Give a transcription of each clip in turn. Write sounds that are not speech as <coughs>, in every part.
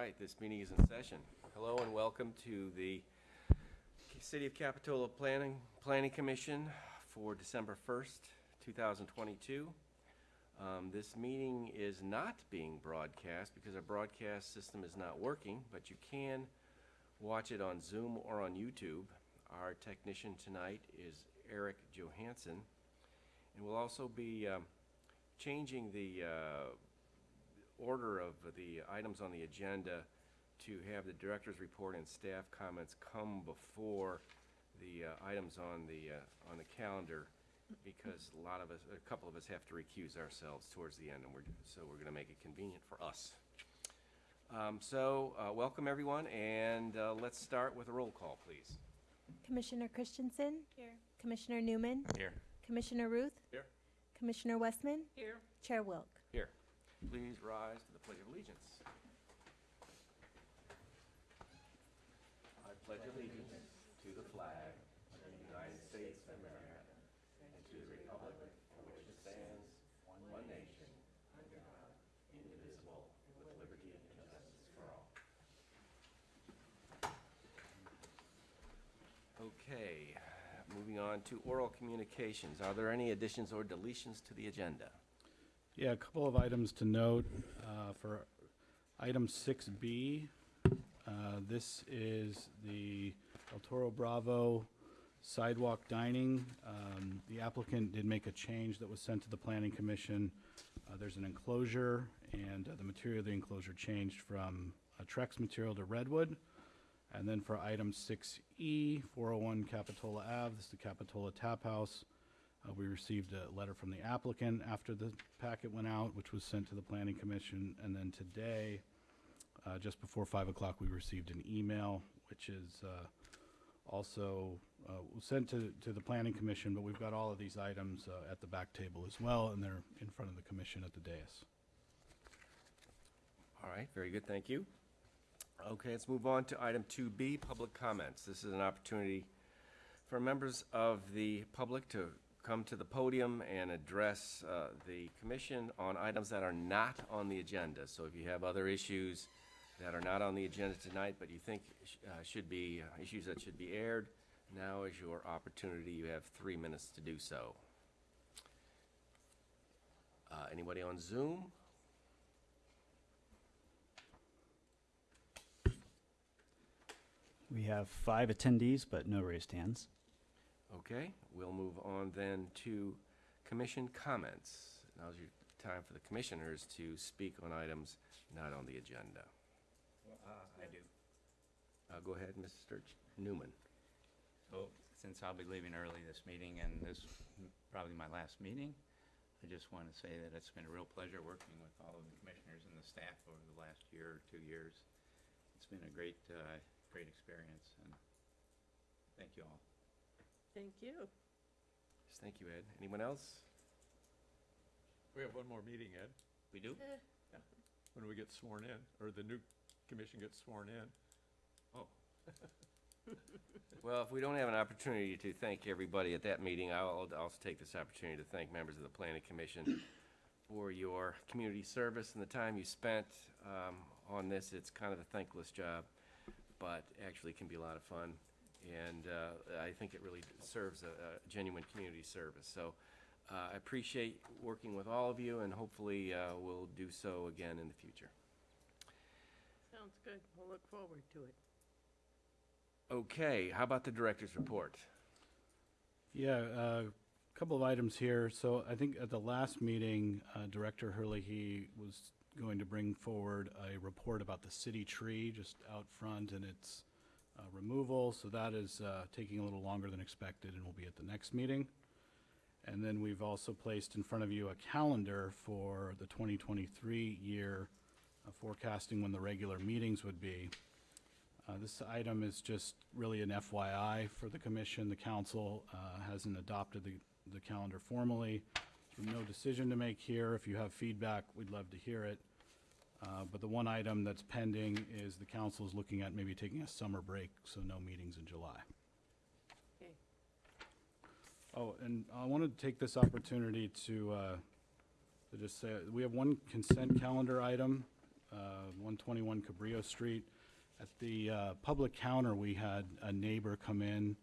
right, this meeting is in session. Hello and welcome to the City of Capitola Planning, Planning Commission for December 1st, 2022. Um, This meeting is not being broadcast because our broadcast system is not working, but you can watch it on Zoom or on YouTube. Our technician tonight is Eric Johansson. And we'll also be um, changing the uh, order of the items on the agenda to have the director's report and staff comments come before the uh, items on the, uh, on the calendar, because a lot of us, a couple of us have to recuse ourselves towards the end, and we're, so we're gonna make it convenient for us. Um, So, uh, welcome, everyone, and uh, let's start with a roll call, please. Commissioner Christensen? Here. Commissioner Newman? Here. Commissioner Ruth? Here. Commissioner Westman? Here. Chair Wilk? Please rise to the Pledge of Allegiance. I pledge allegiance to the flag of the United States of America and to the republic for which it stands, one nation, under God, indivisible, with liberty and justice for all. Okay, moving on to oral communications. Are there any additions or deletions to the agenda? Yeah, a couple of items to note. uh, For item 6B, uh, this is the El Toro Bravo sidewalk dining. Um, The applicant did make a change that was sent to the Planning Commission. Uh, There's an enclosure, and uh, the material of the enclosure changed from Trex material to redwood. And then for item 6E, 401 Capitola Ave, this is the Capitola Tap House. Uh, We received a letter from the applicant after the packet went out, which was sent to the planning commission. And then today, uh, just before 5 o'clock, we received an email, which is uh, also uh, sent to, to the planning commission, but we've got all of these items uh, at the back table as well, and they're in front of the commission at the dais. All right, very good, thank you. Okay, let's move on to item 2B, public comments. This is an opportunity for members of the public to come to the podium and address uh, the commission on items that are not on the agenda. So if you have other issues that are not on the agenda tonight, but you think sh- uh, should be, uh, issues that should be aired, now is your opportunity. You have three minutes to do so. Uh, Anybody on Zoom? We have five attendees, but no raised hands. Okay, we'll move on then to commission comments. Now's your time for the commissioners to speak on items not on the agenda. I do. Uh, Go ahead, Mr. Newman. So, since I'll be leaving early this meeting, and this is probably my last meeting, I just want to say that it's been a real pleasure working with all of the commissioners and the staff over the last year or two years. It's been a great, uh, great experience, and thank you all. Thank you. Yes, Thank you, Ed. Anyone else? We have one more meeting, Ed, We do? when we get sworn in, or the new commission gets sworn in. Oh. Well, if we don't have an opportunity to thank everybody at that meeting, I'll I'll also take this opportunity to thank members of the planning commission for your community service and the time you spent um, on this. It's kind of a thankless job, but actually can be a lot of fun. And uh, I think it really serves a a genuine community service. So uh, I appreciate working with all of you, and hopefully uh, we'll do so again in the future. Sounds good. We'll look forward to it. Okay, how about the director's report? Yeah, a couple of items here. So I think at the last meeting, uh, Director Hurley, he was going to bring forward a report about the city tree just out front and its uh, removal. So that is uh, taking a little longer than expected and will be at the next meeting. And then we've also placed in front of you a calendar for the 2023 year, uh, forecasting when the regular meetings would be. Uh, This item is just really an FYI for the commission. The council uh, hasn't adopted the, the calendar formally. No decision to make here. If you have feedback, we'd love to hear it. Uh, But the one item that's pending is the council is looking at maybe taking a summer break, so no meetings in July. Okay. Oh, and I wanted to take this opportunity to, uh, to just say, we have one consent calendar item uh, 121 Cabrillo Street. At the uh, public counter, we had a neighbor come in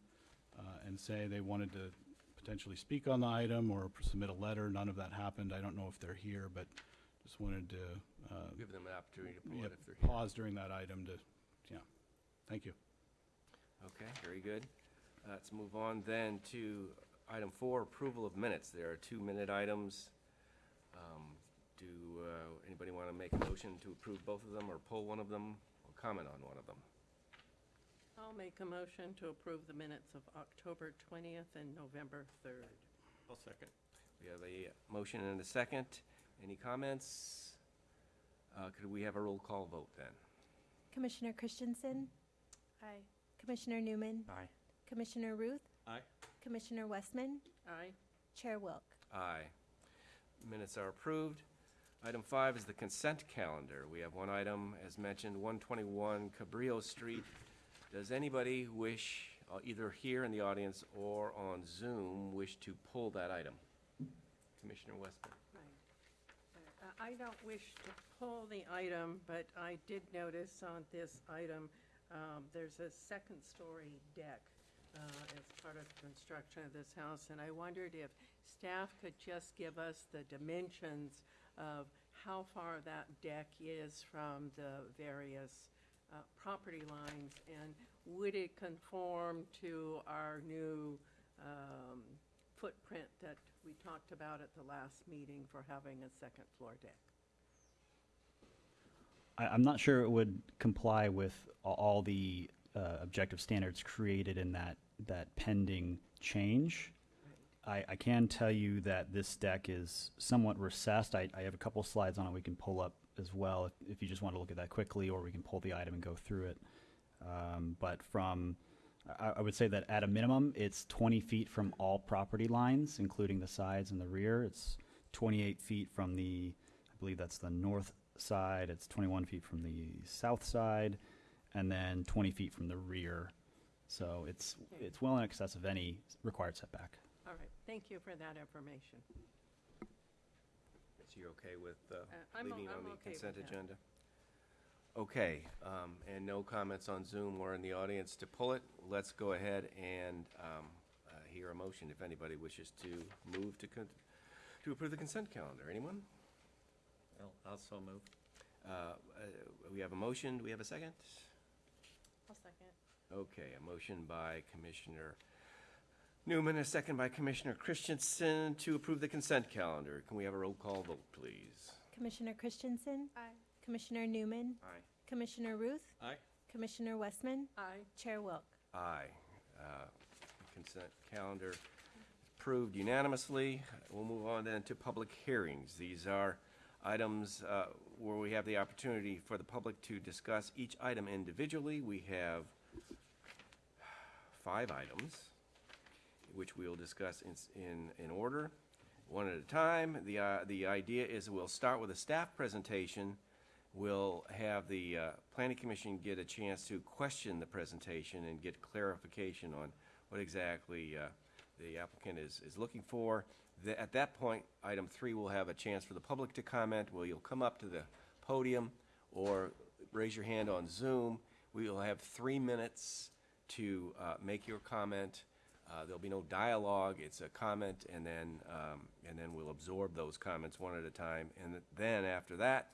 uh, and say they wanted to potentially speak on the item or submit a letter. None of that happened. I don't know if they're here, but just wanted to uh, Give them an opportunity to pull yeah, it if they're here. pause during that item to, yeah. Thank you. Okay, very good. Uh, Let's move on then to item four, approval of minutes. There are two-minute items. Um, Do uh, anybody want to make a motion to approve both of them, or pull one of them, or comment on one of them? I'll make a motion to approve the minutes of October 20th and November 3rd. I'll second. We have a motion and a second. Any comments? Uh, Could we have a roll call vote then? Commissioner Christensen? Aye. Commissioner Newman? Aye. Commissioner Ruth? Aye. Commissioner Westman? Aye. Chair Wilk? Aye. Minutes are approved. Item five is the consent calendar. We have one item, as mentioned, 121 Cabrillo Street. Does anybody wish, uh, either here in the audience or on Zoom, wish to pull that item? Commissioner Westman? I don't wish to pull the item, but I did notice on this item, um, there's a second-story deck uh, as part of the construction of this house, and I wondered if staff could just give us the dimensions of how far that deck is from the various uh, property lines, and would it conform to our new um, footprint that we talked about at the last meeting for having a second floor deck? I, I'm not sure it would comply with a- all the uh, objective standards created in that, that pending change. I, I can tell you that this deck is somewhat recessed. I, I have a couple slides on it we can pull up as well if, if you just want to look at that quickly, or we can pull the item and go through it. Um, but from, I, I would say that at a minimum, it's 20 feet from all property lines, including the sides and the rear. It's 28 feet from the, I believe that's the north side. It's 21 feet from the south side, and then 20 feet from the rear. So it's Okay. it's well in excess of any required setback. All right, thank you for that information. So you're okay with uh, I'm o- leaving on I'm the okay with consent that. agenda? Okay, um, and no comments on Zoom or in the audience to pull it. Let's go ahead and um, uh, hear a motion if anybody wishes to move to, con- to approve the consent calendar. Anyone? Well, also move. Uh, uh, We have a motion. Do we have a second? I'll second. Okay, a motion by Commissioner Newman, a second by Commissioner Christensen to approve the consent calendar. Can we have a roll call vote, please? Commissioner Christensen? Aye. Commissioner Newman? Aye. Commissioner Ruth? Aye. Commissioner Westman? Aye. Chair Wilk? Aye. Uh, Consent calendar approved unanimously. We'll move on then to public hearings. These are items uh, where we have the opportunity for the public to discuss each item individually. We have five items, which we'll discuss in, in, in order, one at a time. The, uh, the idea is we'll start with a staff presentation. We'll have the uh, planning commission get a chance to question the presentation and get clarification on what exactly uh, the applicant is, is looking for. The- At that point, item three will have a chance for the public to comment, Well, you'll come up to the podium or raise your hand on Zoom. We will have three minutes to uh, make your comment. Uh, There'll be no dialogue, it's a comment, and then, um, and then we'll absorb those comments one at a time. And then, after that,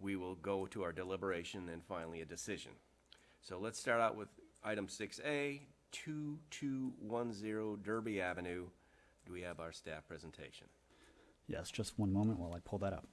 we will go to our deliberation, and finally a decision. So let's start out with item six A, two-two-one-zero Derby Avenue. Do we have our staff presentation? Yes, just one moment while I pull that up.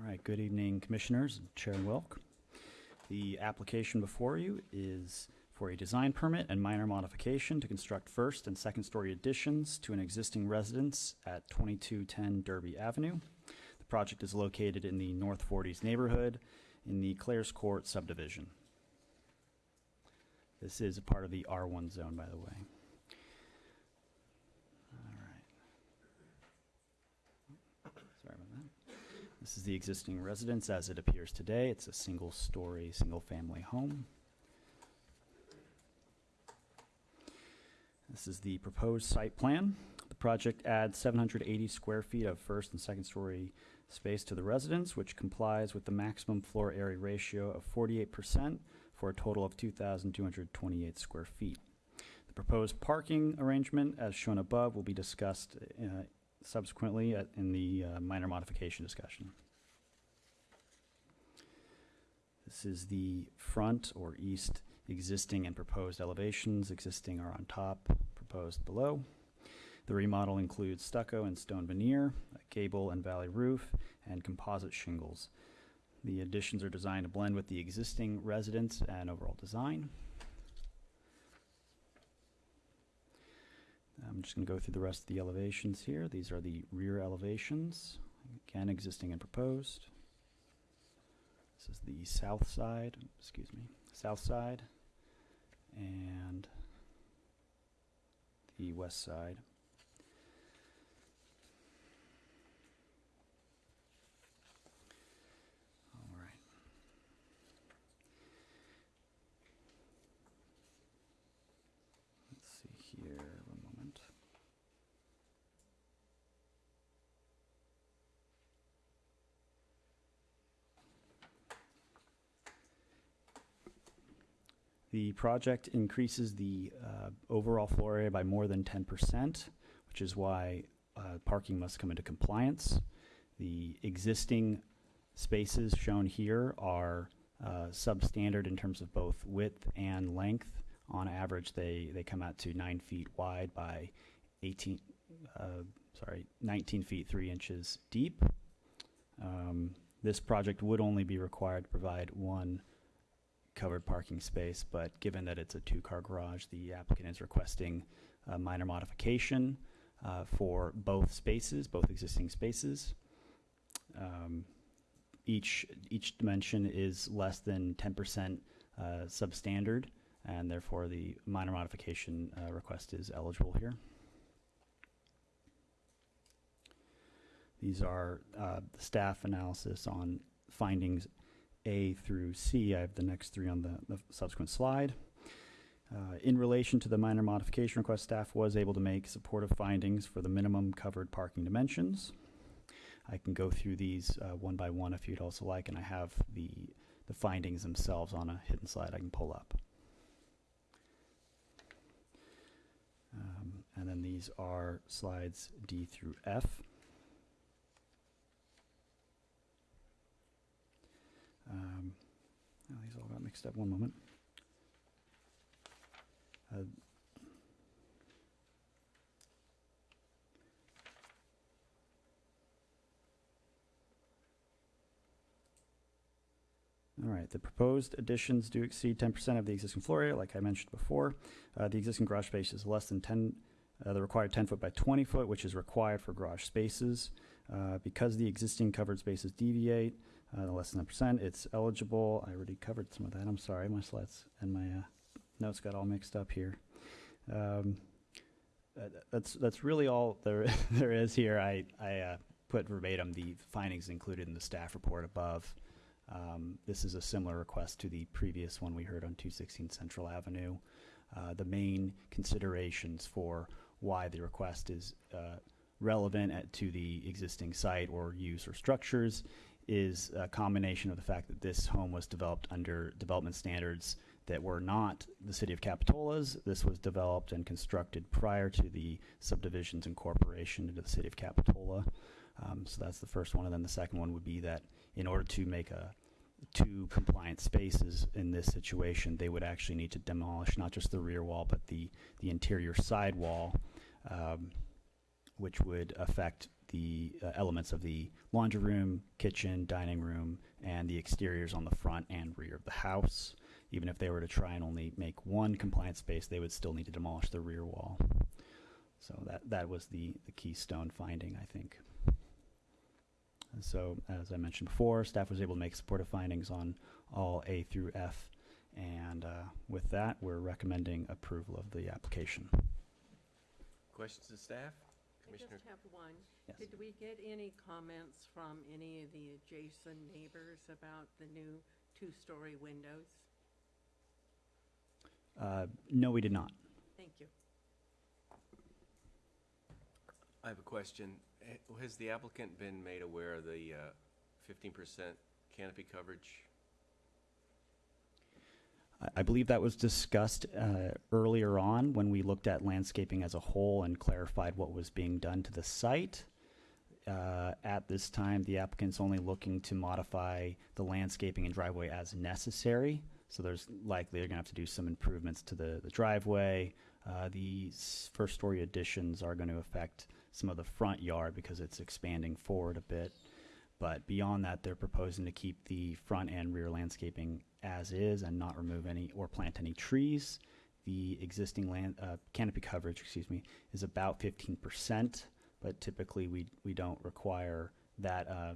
All right, good evening, Commissioners Chair Wilk. The application before you is for a design permit and minor modification to construct first and second-story additions to an existing residence at 2210 Derby Avenue. The project is located in the North Forties neighborhood in the Clares Court subdivision. This is a part of the R1 zone, by the way. All right. Sorry about that. This is the existing residence as it appears today. It's a single-story, single-family home. This is the proposed site plan. The project adds 780 square feet of first and second-story space to the residence, which complies with the maximum floor area ratio of 48% for a total of 2,228 square feet. The proposed parking arrangement, as shown above, will be discussed uh, subsequently at- in the uh, minor modification discussion. This is the front or east existing and proposed elevations. Existing are on top, proposed below. The remodel includes stucco and stone veneer, a gable and valley roof, and composite shingles. The additions are designed to blend with the existing residence and overall design. I'm just going to go through the rest of the elevations here. These are the rear elevations, again, existing and proposed. This is the south side, excuse me, south side, and the west side. All right. Let's see here, one moment. The project increases the uh, overall floor area by more than 10%, which is why uh, parking must come into compliance. The existing spaces shown here are uh, substandard in terms of both width and length. On average, they, they come out to nine feet wide by 18, uh, sorry, 19 feet 3 inches deep. Um, This project would only be required to provide one covered parking space, but given that it's a two-car garage, the applicant is requesting a minor modification uh, for both spaces, both existing spaces. Um, Each, each dimension is less than 10% uh, substandard, and therefore the minor modification uh, request is eligible here. These are uh, the staff analysis on findings A through C. I have the next three on the, the subsequent slide. Uh, in relation to the minor modification request, staff was able to make supportive findings for the minimum covered parking dimensions. I can go through these uh, one by one if you'd also like, and I have the, the findings themselves on a hidden slide I can pull up. Um, and then these are slides D through F. Um, these all got mixed up. One moment. Uh, All right, the proposed additions do exceed ten percent of the existing floor area, like I mentioned before. Uh, the existing garage space is less than ten, uh, the required ten foot by twenty foot, which is required for garage spaces. Uh, because the existing covered spaces deviate, uh, less than a percent, it's eligible. I already covered some of that. I'm sorry, my slides and my uh, notes got all mixed up here. Um, uh, that's that's really all there <laughs> there is here. I I uh, put verbatim the findings included in the staff report above. Um, this is a similar request to the previous one we heard on 216 Central Avenue. Uh, the main considerations for why the request is uh, relevant at, to the existing site or use or structures is a combination of the fact that this home was developed under development standards that were not the city of Capitola's. This was developed and constructed prior to the subdivision's incorporation into the city of Capitola. Um, so that's the first one. And then the second one would be that in order to make a two compliant spaces in this situation, they would actually need to demolish not just the rear wall, but the, the interior side wall, um, which would affect the uh, elements of the laundry room, kitchen, dining room, and the exteriors on the front and rear of the house. Even if they were to try and only make one compliant space, they would still need to demolish the rear wall. So that, that was the, the keystone finding, I think. And so, as I mentioned before, staff was able to make supportive findings on all A through F And uh, with that, we're recommending approval of the application. Questions of staff? I Commissioner, just have one. Yes. Did we get any comments from any of the adjacent neighbors about the new two-story windows? Uh, No, we did not. Thank you. I have a question. Eh, Has the applicant been made aware of the uh, fifteen percent canopy coverage? I- I believe that was discussed uh, earlier on when we looked at landscaping as a whole and clarified what was being done to the site. Uh, At this time, the applicant's only looking to modify the landscaping and driveway as necessary. So there's likely they're gonna have to do some improvements to the the driveway. Uh, The first-story additions are gonna affect some of the front yard because it's expanding forward a bit. But beyond that, they're proposing to keep the front and rear landscaping as is and not remove any or plant any trees. The existing land, uh, canopy coverage, excuse me, is about fifteen percent, but typically we, we don't require that, uh,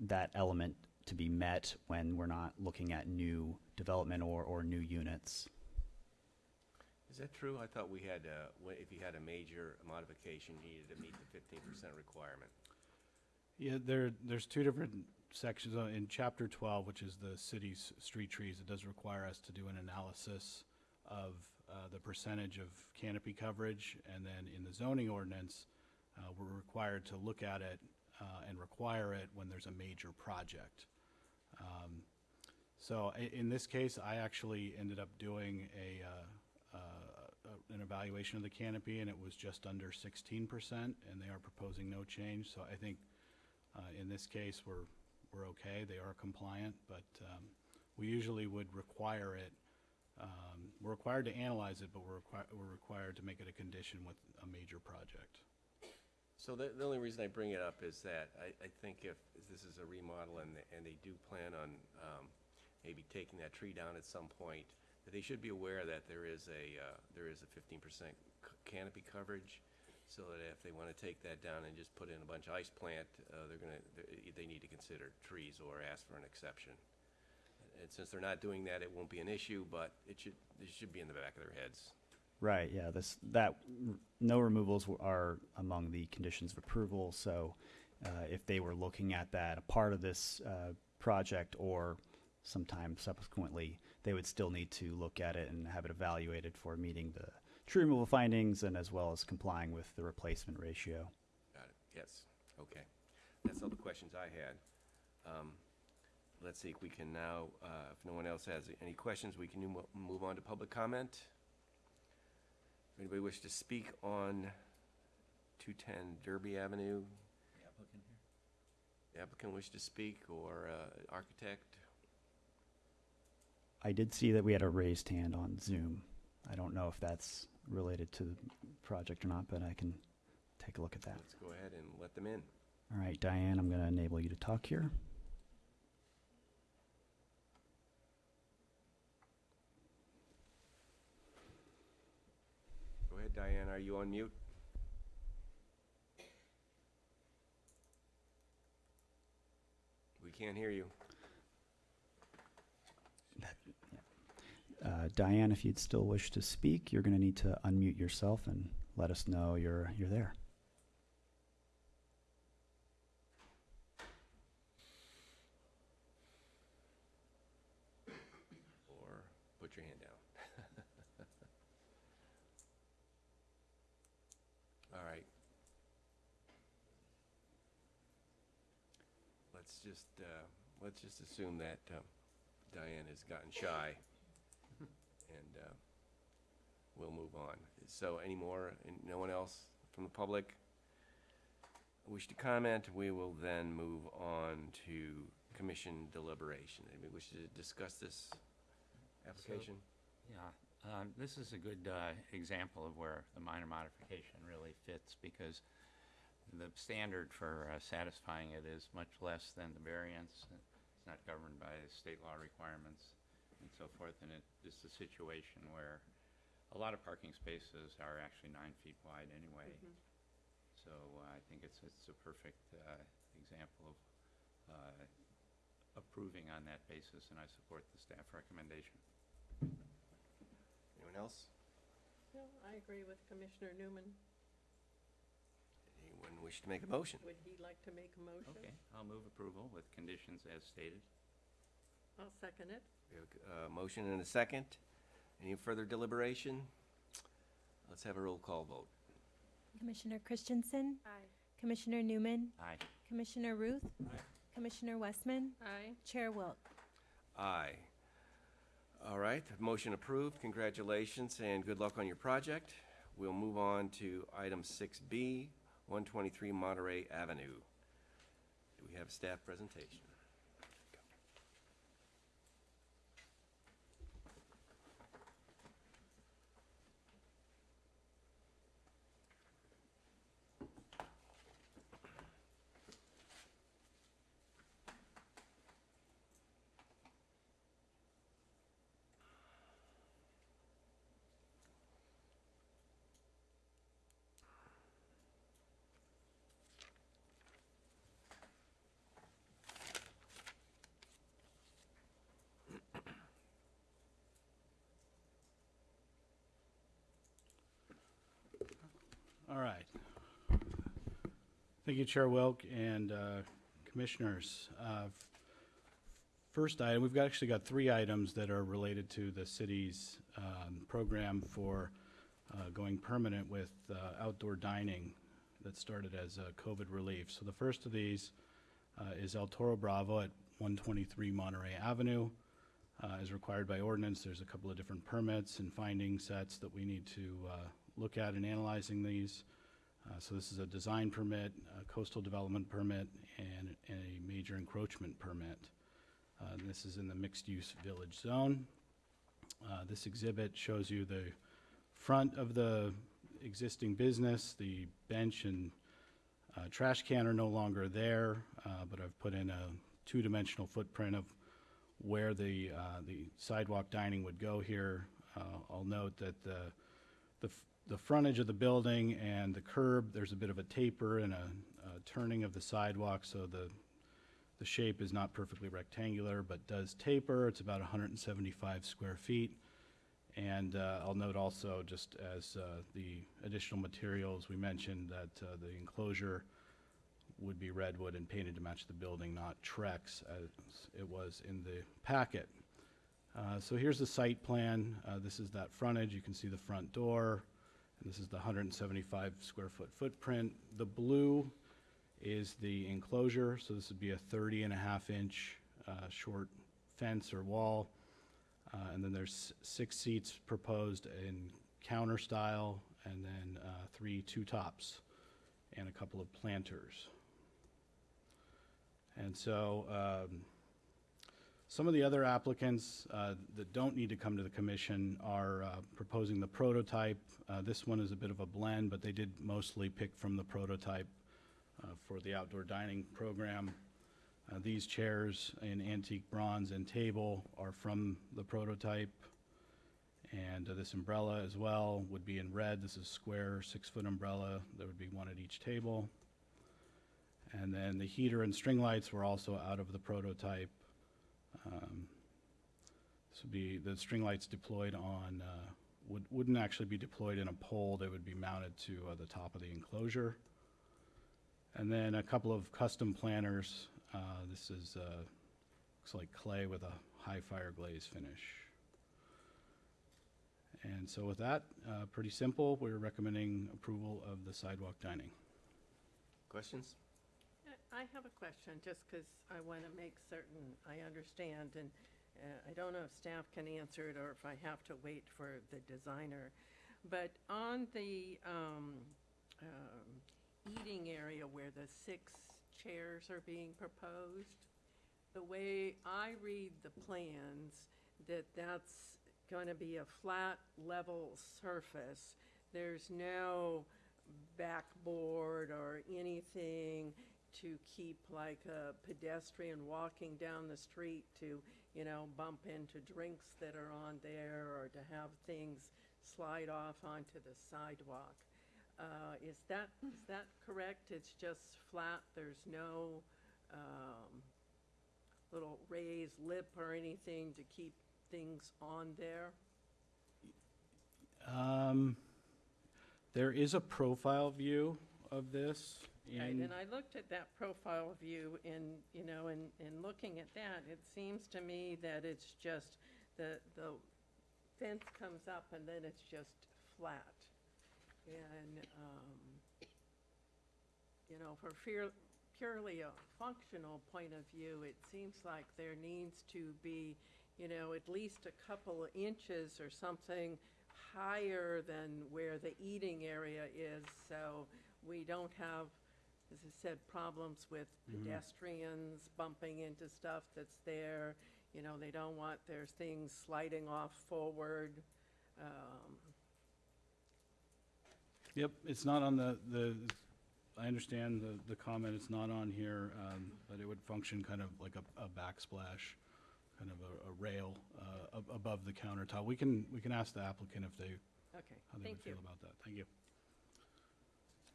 that element to be met when we're not looking at new development or, or new units. Is that true? I thought we had, uh, wh- if you had a major modification, you needed to meet the fifteen percent requirement. Yeah, there, there's two different sections uh, in chapter twelve, which is the city's street trees. It does require us to do an analysis of, uh, the percentage of canopy coverage. And then in the zoning ordinance, uh, we're required to look at it, uh, and require it when there's a major project. Um, So in this case, I actually ended up doing a, uh, uh, an evaluation of the canopy, and it was just under sixteen percent, and they are proposing no change. So I think uh, In this case, we're, we're okay, they are compliant, but um, we usually would require it, um, we're required to analyze it, but we're we're required to make it a condition with a major project. So the, the only reason I bring it up is that I, I think if this is a remodel and, they- and they do plan on, um, maybe taking that tree down at some point, that they should be aware that there is a, uh, there is a fifteen percent canopy coverage, so that if they wanna take that down and just put in a bunch of ice plant, uh, they're gonna, they, they need to consider trees or ask for an exception. And since they're not doing that, it won't be an issue, but it should, it should be in the back of their heads. Right, yeah, this, that, no removals are among the conditions of approval, so uh, if they were looking at that, a part of this uh, project or sometime subsequently, they would still need to look at it and have it evaluated for meeting the tree removal findings and as well as complying with the replacement ratio. Got it, yes, okay. That's all the questions I had. Um, Let's see if we can now, uh, if no one else has any questions, we can mo- move on to public comment. Anybody wish to speak on 210 Derby Avenue? The Applicant wish to speak, or uh, architect? I did see that we had a raised hand on Zoom. I don't know if that's related to the project or not, but I can take a look at that. Let's go ahead and let them in. All right, Diane, I'm going to enable you to talk here. Ahead, Diane, are you on mute? We can't hear you. Uh, Diane, if you'd still wish to speak, you're going to need to unmute yourself and let us know you're, you're there. or put your hand down. All right. Let's just, uh, let's just assume that um, Diane has gotten shy, and uh, we'll move on. So any more, and no one else from the public wish to comment? We will then move on to commission deliberation. Anybody wish to discuss this application? Yeah, um, this is a good uh, example of where the minor modification really fits because the standard for uh, satisfying it is much less than the variance. It's not governed by state law requirements and so forth, and it is a situation where a lot of parking spaces are actually nine feet wide anyway. So uh, I think it's, it's a perfect uh, example of uh, approving on that basis, and I support the staff recommendation. Anyone else? No, I agree with Commissioner Newman. Anyone wish to make a motion? Would he like to make a motion? Okay, I'll move approval with conditions as stated. I'll second it. We have a uh, motion and a second. Any further deliberation? Let's have a roll call vote. Commissioner Christensen, Aye. Commissioner Newman, Aye. Commissioner Ruth, Commissioner Westman, Aye. Chair Wilk. Aye. All right, motion approved. Congratulations and good luck on your project. We'll move on to item 6B, 123 Monterey Avenue. Do we have a staff presentation? All right. Thank you, Chair Wilk and uh, Commissioners. Uh, First item, we've got- actually got three items that are related to the city's um, program for uh, going permanent with uh, outdoor dining that started as COVID relief. So the first of these uh, is El Toro Bravo at 123 Monterey Avenue. Uh, As required by ordinance, there's a couple of different permits and finding sets that we need to look at in analyzing these. Uh, So this is a design permit, a coastal development permit, and a major encroachment permit. Uh, This is in the mixed-use village zone. Uh, This exhibit shows you the front of the existing business, the bench and uh, trash can are no longer there, uh, but I've put in a two-dimensional footprint of where the, uh, the sidewalk dining would go here. I'll note that the, the, the frontage of the building and the curb, there's a bit of a taper and a, a turning of the sidewalk, so the, the shape is not perfectly rectangular, but does taper. It's about 175 square feet. And uh, I'll note also, just as uh, the additional materials, we mentioned that uh, the enclosure would be redwood and painted to match the building, not Trex, as it was in the packet. Uh, So here's the site plan. Uh, This is that frontage. You can see the front door. And this is the 175 square foot footprint. The blue is the enclosure, so this would be a 30 and a half inch uh, short fence or wall. Uh, And then there's six seats proposed in counter style, and then uh, three two-tops, and a couple of planters. And so, um, some of the other applicants uh, that don't need to come to the commission are uh, proposing the prototype. Uh, This one is a bit of a blend, but they did mostly pick from the prototype uh, for the outdoor dining program. Uh, These chairs in antique bronze and table are from the prototype. And uh, this umbrella as well would be in red. This is square, six-foot umbrella. There would be one at each table. And then the heater and string lights were also out of the prototype. Um, This would be, the string lights deployed on, uh, would, wouldn't actually be deployed in a pole. They would be mounted to uh, the top of the enclosure. And then a couple of custom planters. Uh, This is, uh, looks like clay with a high fire glaze finish. And so with that, uh, pretty simple. We're recommending approval of the sidewalk dining. Questions? I have a question, just because I want to make certain I understand, and uh, I don't know if staff can answer it or if I have to wait for the designer. But on the um, um, eating area where the six chairs are being proposed, the way I read the plans, that that's going to be a flat, level surface. There's no backboard or anything to keep like a pedestrian walking down the street to, you know, bump into drinks that are on there or to have things slide off onto the sidewalk. Uh, Is that, is that correct? It's just flat, there's no um, little raised lip or anything to keep things on there? Um, there is a profile view of this Right, and I looked at that profile view and, you know, and, and looking at that, it seems to me that it's just, the, the fence comes up and then it's just flat. And, um, you know, for fear, purely a functional point of view, it seems like there needs to be, you know, at least a couple of inches or something higher than where the eating area is, so we don't have, as I said, problems with pedestrians bumping into stuff that's there. You know, they don't want their things sliding off forward. Um, yep, it's not on the, the, I understand the, the comment, it's not on here, um, but it would function kind of like a, a backsplash, kind of a, a rail, uh, ab- above the countertop. We can, we can ask the applicant if they, Okay, how they thank would you. feel about that. Thank you.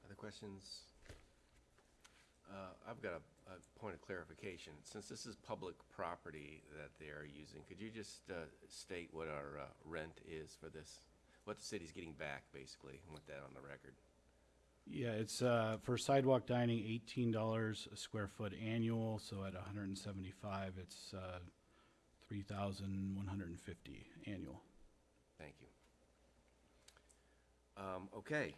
Other questions? Uh, I've got a, a point of clarification. Since this is public property that they are using, could you just, uh, state what our, uh, rent is for this? What the city's getting back, basically, and with that on the record? Yeah, it's, uh, for sidewalk dining, eighteen dollars a square foot annual, so at hundred and seventy-five, it's, uh, three thousand one hundred and fifty annual. Thank you. Um, okay,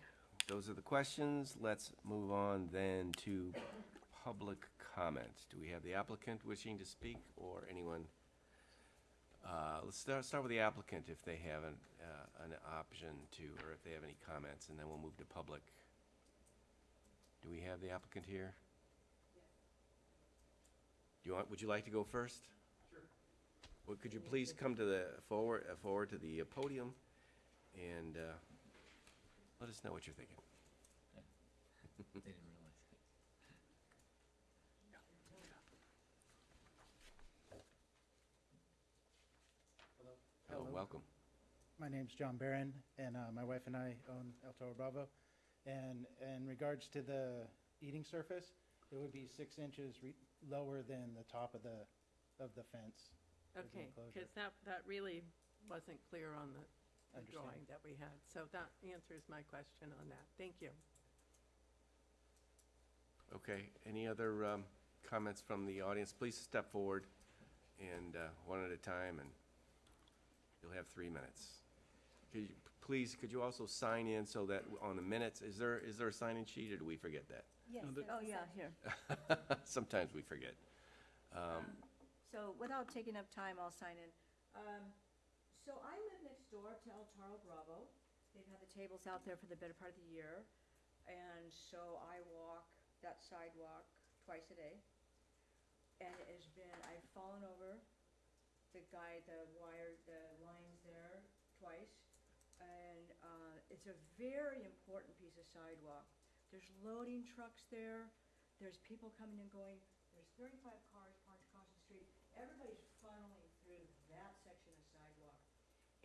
those are the questions. Let's move on then to public comments. Do we have the applicant wishing to speak or anyone? Uh, let's start, start with the applicant if they have an, uh, an option to, or if they have any comments, and then we'll move to public. Do we have the applicant here? Do you want, would you like to go first? Sure. Well, could you please come to the, forward, uh, forward to the uh, podium and, uh, let us know what you're thinking. <laughs> They didn't realize. Hello, Hello. welcome. My name's John Barron, and uh, my wife and I own El Toro Bravo. And in regards to the eating surface, it would be six inches re- lower than the top of the, of the fence. of the Okay, enclosure. because that, that really wasn't clear on the the Understand. drawing that we had. So that answers my question on that. Thank you. Okay, any other um, comments from the audience? Please step forward and uh, one at a time, and you'll have three minutes. Could you, please, could you also sign in so that on the minutes, is there, is there a sign-in sheet, or do we forget that? Yes. the- there's Oh, a yeah, section. here. <laughs> Sometimes we forget. Um, So without taking up time, I'll sign in. Um, So I live next door to El Toro Bravo. They've had the tables out there for the better part of the year. And so I walk that sidewalk twice a day. And it has been, I've fallen over the guy, the wire, the lines there twice. And uh, it's a very important piece of sidewalk. There's loading trucks there. There's people coming and going. There's thirty-five cars parked across the street. Everybody's funneling through that section of sidewalk.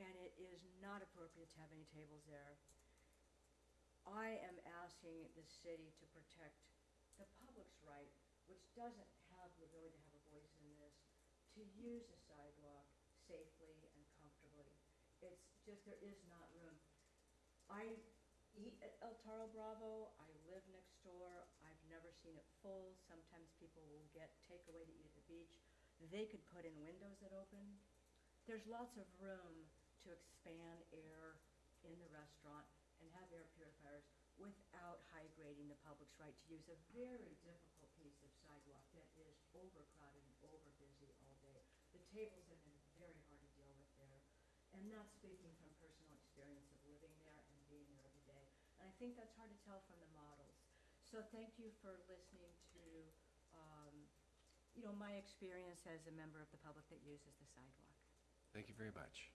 And it is not appropriate to have any tables there. I am asking the city to protect the public's right, which doesn't have the ability to have a voice in this, to use the sidewalk safely and comfortably. It's just, there is not room. I eat at El Toro Bravo, I live next door, I've never seen it full, sometimes people will get takeaway to eat at the beach. They could put in windows that open. There's lots of room to expand air in the restaurant and have air purifiers without high grading the public's right to use a very difficult piece of sidewalk that is overcrowded and over busy all day. The tables have been very hard to deal with there. And that's speaking from personal experience of living there and being there every day. And I think that's hard to tell from the models. So thank you for listening to, um, you know, my experience as a member of the public that uses the sidewalk. Thank you very much.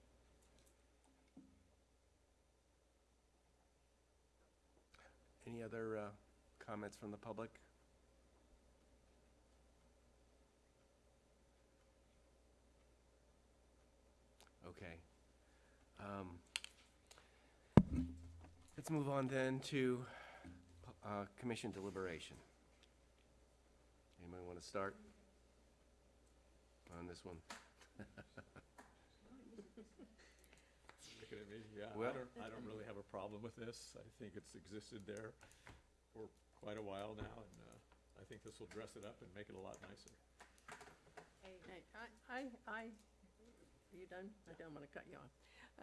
Any other uh, comments from the public? Okay. Um, Let's move on then to uh, commission deliberation. Anybody want to start on this one? <laughs> Looking at me, yeah, I Well- don't, I don't really have a problem with this. I think it's existed there for quite a while now, and, uh, I think this will dress it up and make it a lot nicer. Hey, I, I, I, are you done? I don't want to cut you off.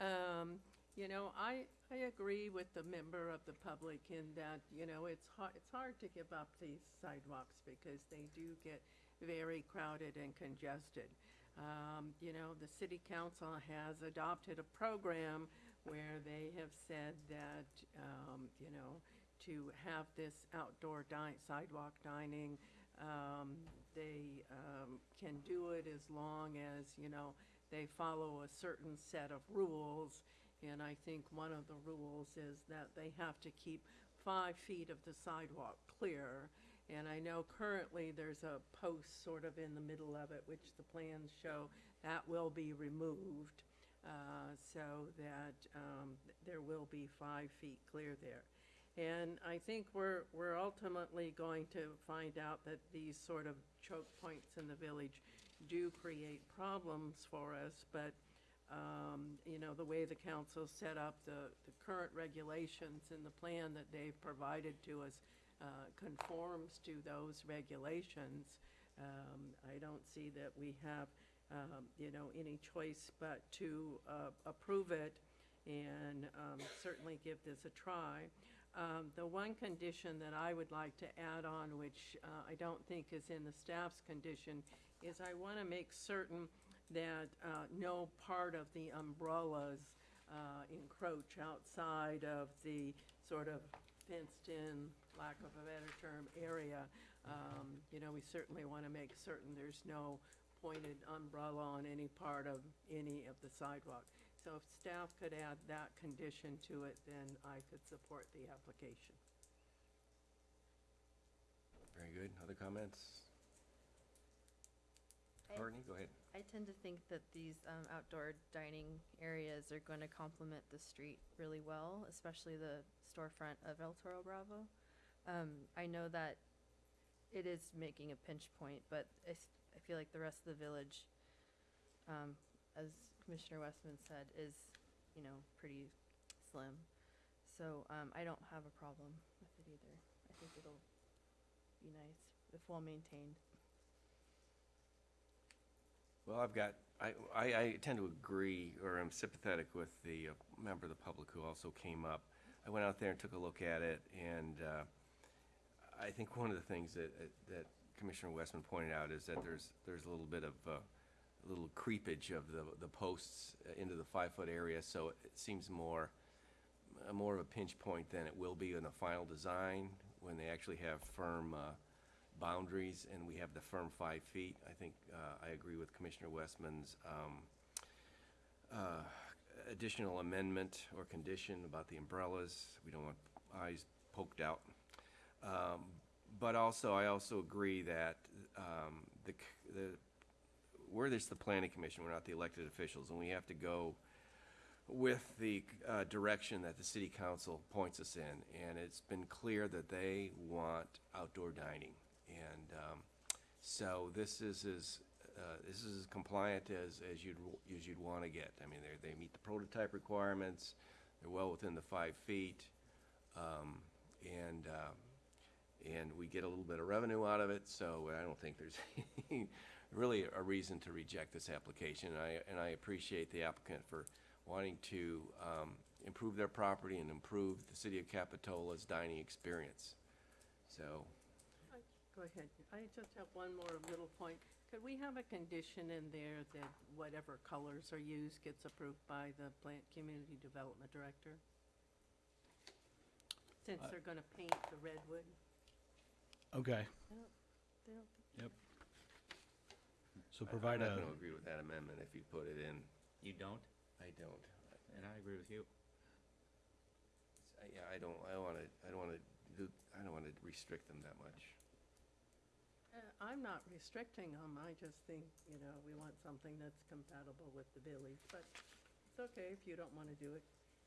Um, you know, I, I agree with the member of the public in that, you know, it's hard, it's hard to give up these sidewalks because they do get very crowded and congested. Um, you know, the city council has adopted a program where they have said that, um, you know, to have this outdoor di- sidewalk dining, um, they, um, can do it as long as, you know, they follow a certain set of rules. And I think one of the rules is that they have to keep five feet of the sidewalk clear. And I know currently there's a post sort of in the middle of it, which the plans show that will be removed, uh, so that, um, there will be five feet clear there. And I think we're, we're ultimately going to find out that these sort of choke points in the village do create problems for us, but, um, you know, the way the council set up the, the current regulations and the plan that they've provided to us, uh, conforms to those regulations. Um, I don't see that we have, um, you know, any choice but to, uh, approve it and, um, certainly give this a try. Um, The one condition that I would like to add on, which uh, I don't think is in the staff's condition, is I want to make certain that uh, no part of the umbrellas uh, encroach outside of the sort of fenced-in, lack of a better term, area. Um, You know, we certainly want to make certain there's no pointed umbrella on any part of any of the sidewalk. So if staff could add that condition to it, then I could support the application. Very good. Other comments? I- Courtney, go ahead. I tend to think that these um, outdoor dining areas are going to complement the street really well, especially the storefront of El Toro Bravo. Um, I know that it is making a pinch point, but I, s- I feel like the rest of the village, um, as Commissioner Westman said, is, you know, pretty slim. So um, I don't have a problem with it either. I think it'll be nice if well maintained. Well, I've got, I, I, I tend to agree, or I'm sympathetic with the uh, member of the public who also came up. I went out there and took a look at it, and uh, I think one of the things that, that Commissioner Westman pointed out is that there's, there's a little bit of, uh, a little creepage of the, the posts into the five-foot area, so it seems more, uh, more of a pinch point than it will be in the final design, when they actually have firm uh, boundaries and we have the firm five feet. I think uh, I agree with Commissioner Westman's um, uh, additional amendment or condition about the umbrellas. We don't want eyes poked out. Um, But also, I also agree that um, the, the, we're just the planning commission, we're not the elected officials, and we have to go with the uh, direction that the city council points us in. And it's been clear that they want outdoor dining. And um, so this is as, uh, this is as compliant as, as you'd, as you'd want to get. I mean, they, they meet the prototype requirements, they're well within the five feet. um, And, uh, and we get a little bit of revenue out of it, so I don't think there's <laughs> really a reason to reject this application. And I, and I appreciate the applicant for wanting to um, improve their property and improve the city of Capitola's dining experience. So, Go ahead. I just have one more little point. Could we have a condition in there that whatever colors are used gets approved by the plant community development director? Since Uh, they're gonna paint the redwood. Okay, They don't- they don't- so provide I'm not going to agree with that amendment if you put it in. You don't? I don't. And I agree with you. I- Yeah, I don't, I don't want to, I don't want to do, I don't want to restrict them that much. Uh, I'm not restricting them. I just think, you know, we want something that's compatible with the village, but it's okay if you don't wanna do it.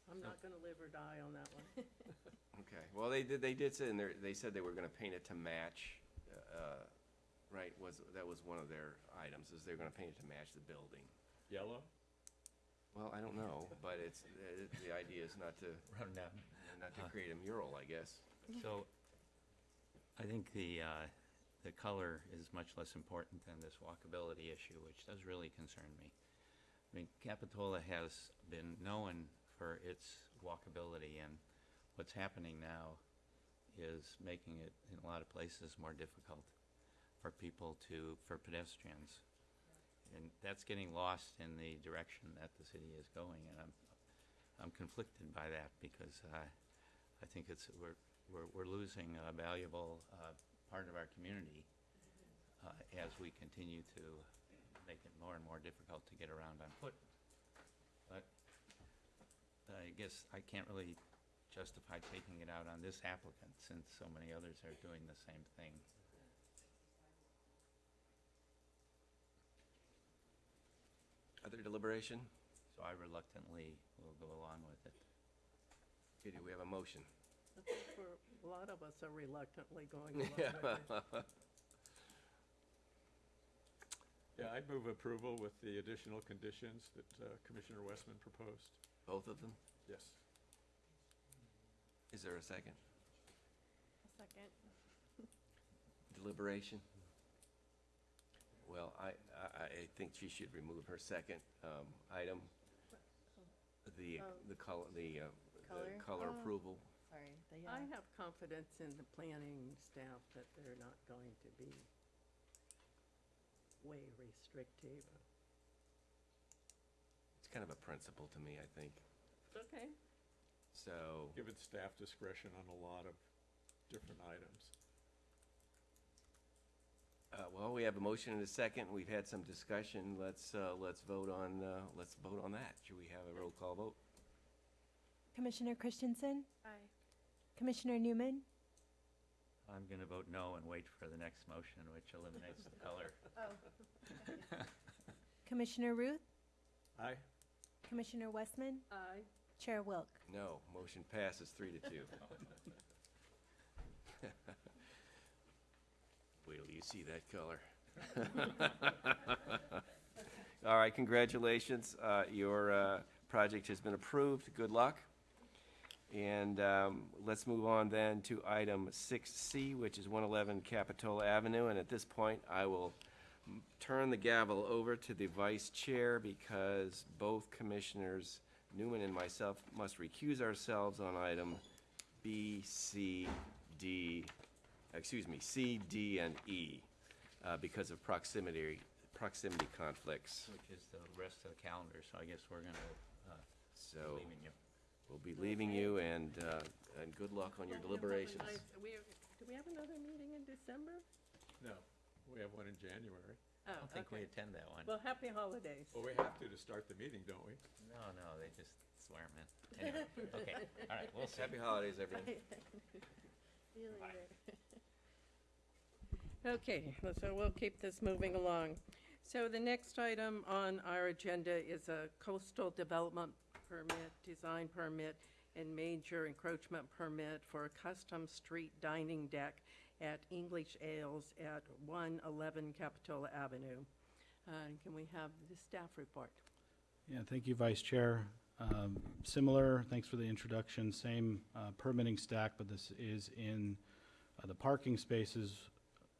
I'm not gonna live or die on that one. <laughs> Okay, well, they did, they did say in there, they said they were gonna paint it to match, uh, right, was, that was one of their items, is they're gonna paint it to match the building. Yellow? Well, I don't know, but it's, the, the idea is not to, Run down. not to create a mural, I guess. So, I think the, uh, the color is much less important than this walkability issue, which does really concern me. I mean, Capitola has been known for its walkability, and what's happening now is making it, in a lot of places, more difficult for people to, for pedestrians. And that's getting lost in the direction that the city is going, and I'm, I'm conflicted by that, because, uh, I think it's, we're, we're, we're losing a valuable, uh, part of our community, uh, as we continue to make it more and more difficult to get around on foot. But I guess I can't really justify taking it out on this applicant, since so many others are doing the same thing. Other deliberation? So I reluctantly will go along with it. Okay, do we have a motion? I think we're- A lot of us are reluctantly going <laughs> along with it. <laughs> Yeah, I'd move approval with the additional conditions that uh, Commissioner Westman proposed. Both of them? Yes. Is there a second? A Second. <laughs> Deliberation? Well, I, I, I think she should remove her second, um, item. The, Oh. the color, the, uh, Color? the color Oh. approval. Sorry, the I have confidence in the planning staff that they're not going to be way restrictive. It's kind of a principle to me, I think. Okay. So, Given staff discretion on a lot of different items. uh, well, we have a motion and a second. We've had some discussion. Let's, uh, let's vote on, uh, let's vote on that. Should we have a roll call vote? Commissioner Christensen, Aye. Commissioner Newman, I'm gonna vote no and wait for the next motion, which eliminates the color. Oh. <laughs> Commissioner Ruth, Aye? Commissioner Westman, Aye. Chair Wilk. No, motion passes three to two. <laughs> Wait till you see that color. <laughs> All right, congratulations. Uh, Your uh, project has been approved. Good luck. And um, let's move on then to item 6C, which is 111 Capitola Avenue. And at this point, I will m- turn the gavel over to the vice chair because both commissioners, Newman and myself, must recuse ourselves on item B, C, D, excuse me, C, D, and E uh, because of proximity, proximity conflicts. Which is the rest of the calendar, so I guess we're gonna, uh, So leaving you. We'll be leaving you and, uh, and good luck on your Well, we'll have a deliberations. we have- Do we have another meeting in December? No, we have one in January. Oh, I don't think we attend that one. Well, happy holidays. Well, we have to to start the meeting, don't we? No, no, they just swear 'em in. Anyway, okay, all right, we'll <laughs> see. Happy holidays, everyone. <laughs> See you later. Okay, so we'll keep this moving along. So the next item on our agenda is a coastal development permit, design permit, and major encroachment permit for a custom street dining deck at English Ales at 111 Capitola Avenue. Uh, Can we have the staff report? Yeah, thank you, Vice Chair. Um, Similar, thanks for the introduction, same uh, permitting stack, but this is in uh, the parking spaces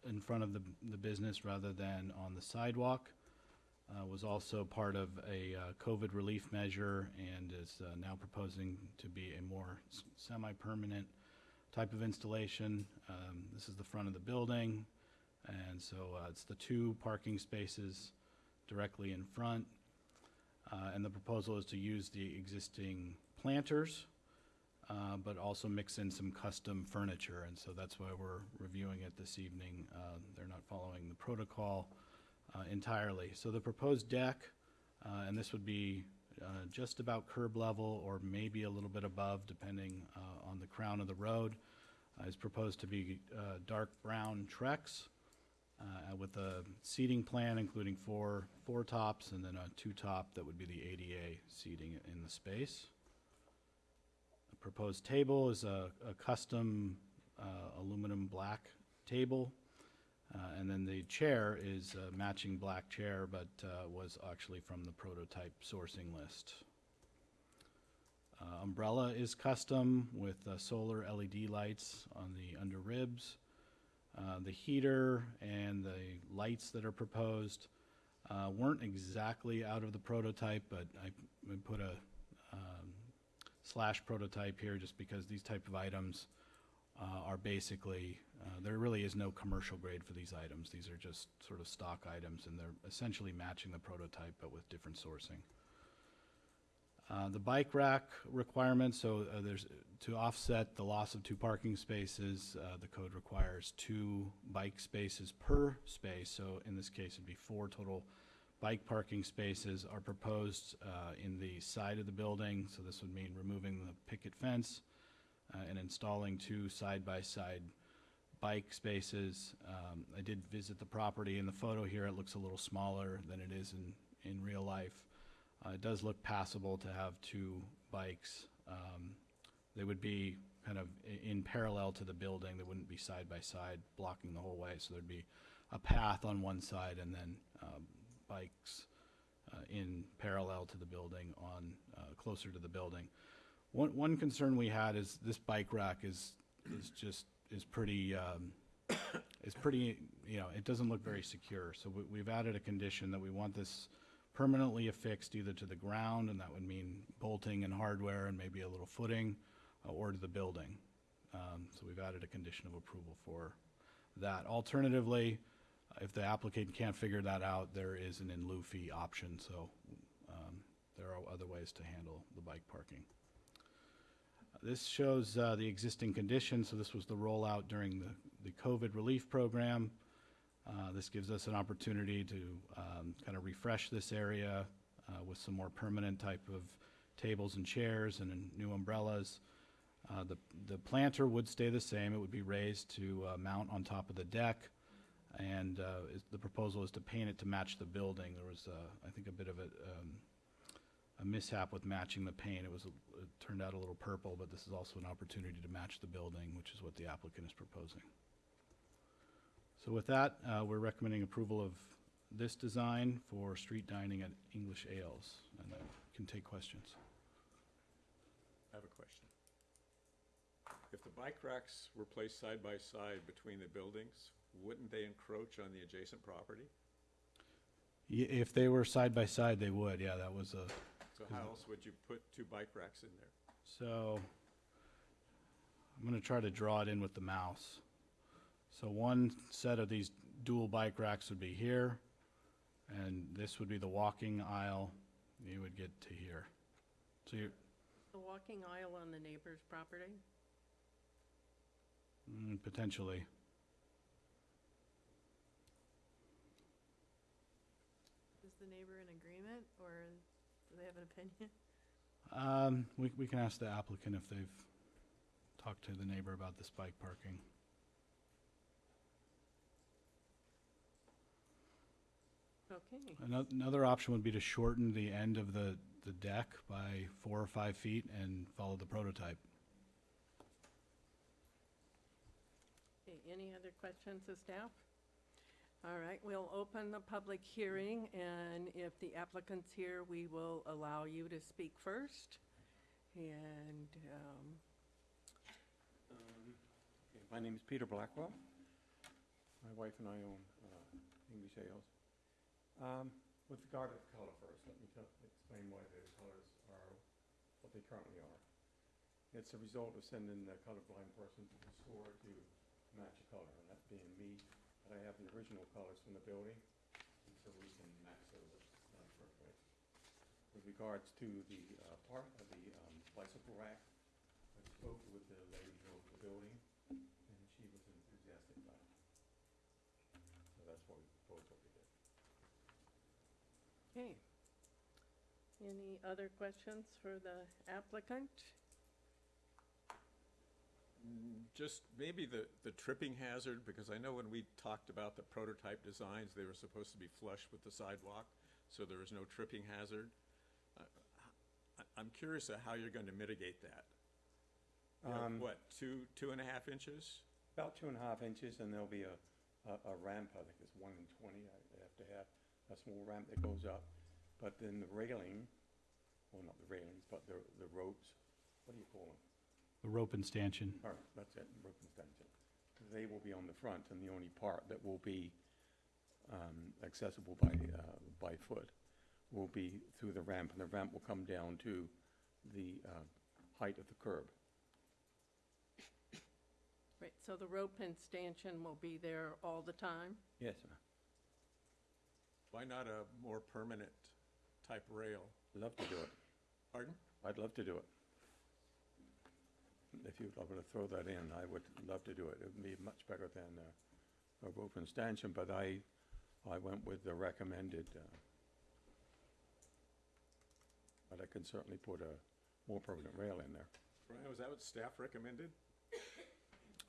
in front of the, the business rather than on the sidewalk. Uh, Was also part of a uh, COVID relief measure and is uh, now proposing to be a more semi-permanent type of installation. Um, This is the front of the building, and so uh, it's the two parking spaces directly in front. Uh, And the proposal is to use the existing planters, uh, but also mix in some custom furniture. And so that's why we're reviewing it this evening. They're not following the protocol uh, entirely. So the proposed deck, uh, and this would be uh, just about curb level or maybe a little bit above, depending uh, on the crown of the road, uh, is proposed to be uh, dark brown Trex with a seating plan including four, four tops and then a two-top that would be the ADA seating in the space. The proposed table is a, a custom aluminum black table Uh, And then the chair is a matching black chair, but uh, was actually from the prototype sourcing list. Uh, Umbrella is custom with uh, solar LED lights on the under ribs. Uh, The heater and the lights that are proposed uh, weren't exactly out of the prototype, but I put a um, slash prototype here just because these type of items uh, are basically, uh, there really is no commercial grade for these items. These are just sort of stock items, and they're essentially matching the prototype, but with different sourcing. Uh, The bike rack requirements, so uh, there's, to offset the loss of two parking spaces, uh, the code requires two bike spaces per space. So in this case, it'd be four total bike parking spaces are proposed uh, in the side of the building. So this would mean removing the picket fence uh, and installing two side-by-side bike spaces. Um, I did visit the property. In the photo here, it looks a little smaller than it is in, in real life. Uh, It does look passable to have two bikes. Um, They would be kind of in parallel to the building. They wouldn't be side by side, blocking the whole way. So there'd be a path on one side and then um, bikes uh, in parallel to the building on, uh, closer to the building. One, one concern we had is this bike rack is, is just, is pretty, um, is pretty, you know, it doesn't look very secure. So we, we've added a condition that we want this permanently affixed either to the ground, and that would mean bolting and hardware and maybe a little footing, uh, or to the building. Um, So we've added a condition of approval for that. Alternatively, uh, if the applicant can't figure that out, there is an in lieu fee option, so um, there are other ways to handle the bike parking. This shows uh, the existing conditions, so this was the rollout during the, the COVID relief program. Uh, This gives us an opportunity to kind of refresh this area uh, with some more permanent type of tables and chairs and new umbrellas. Uh, The, the planter would stay the same, it would be raised to uh, mount on top of the deck. And uh, the proposal is to paint it to match the building. There was, I think, a bit of a, um, a mishap with matching the paint. It was, a- it turned out a little purple, but this is also an opportunity to match the building, which is what the applicant is proposing. So with that, uh, we're recommending approval of this design for street dining at English Ales, and I can take questions. I have a question. If the bike racks were placed side by side between the buildings, wouldn't they encroach on the adjacent property? Y- If they were side by side, they would, yeah, that was a, So how else would you put two bike racks in there? so, I'm gonna try to draw it in with the mouse. So one set of these dual bike racks would be here, and this would be the walking aisle, you would get to here. So you're, The walking aisle on the neighbor's property? mm, potentially, the neighbor in agreement or do they have an opinion? <laughs> um, we, we can ask the applicant if they've talked to the neighbor about this bike parking. Okay, Ano- Another option would be to shorten the end of the, the deck by four or five feet and follow the prototype. Okay, any other questions of staff? All right, we'll open the public hearing, and if the applicant's here, we will allow you to speak first. And, um, Um, My name is Peter Blackwell. My wife and I own uh, English Ales. Um, With regard to the color first, let me tell- explain why the colors are what they currently are. It's a result of sending a colorblind person to the store to match a color, and that being me. I have the original colors from the building, so we can match those uh, perfectly. With regards to the uh, part of the um, bicycle rack, I spoke with the lady who owned the building, and she was enthusiastic about it. So that's why we proposed what we did. okay. Any other questions for the applicant? Just maybe the, the tripping hazard, because I know when we talked about the prototype designs, they were supposed to be flush with the sidewalk, so there is no tripping hazard. Uh, I- I'm curious of how you're going to mitigate that. You know, Um, What, two, two and a half inches? About two and a half inches, and there'll be a a, a ramp, I think it's one in twenty, I have to have a small ramp that goes up. But then the railing, well, not the railings, but the, the ropes, what do you call them? The rope and stanchion. All right, that's it, rope and stanchion. They will be on the front, and the only part that will be um, accessible by, uh, by foot will be through the ramp, and the ramp will come down to the uh, height of the curb. Right, so the rope and stanchion will be there all the time? Yes, sir. Why not a more permanent type rail? I'd love to do it. Pardon? I'd love to do it. If you'd like to throw that in, I would love to do it. It would be much better than uh, a rope and stanchion, but I, I went with the recommended. uh, But I can certainly put a more permanent rail in there. Brian, was that what staff recommended?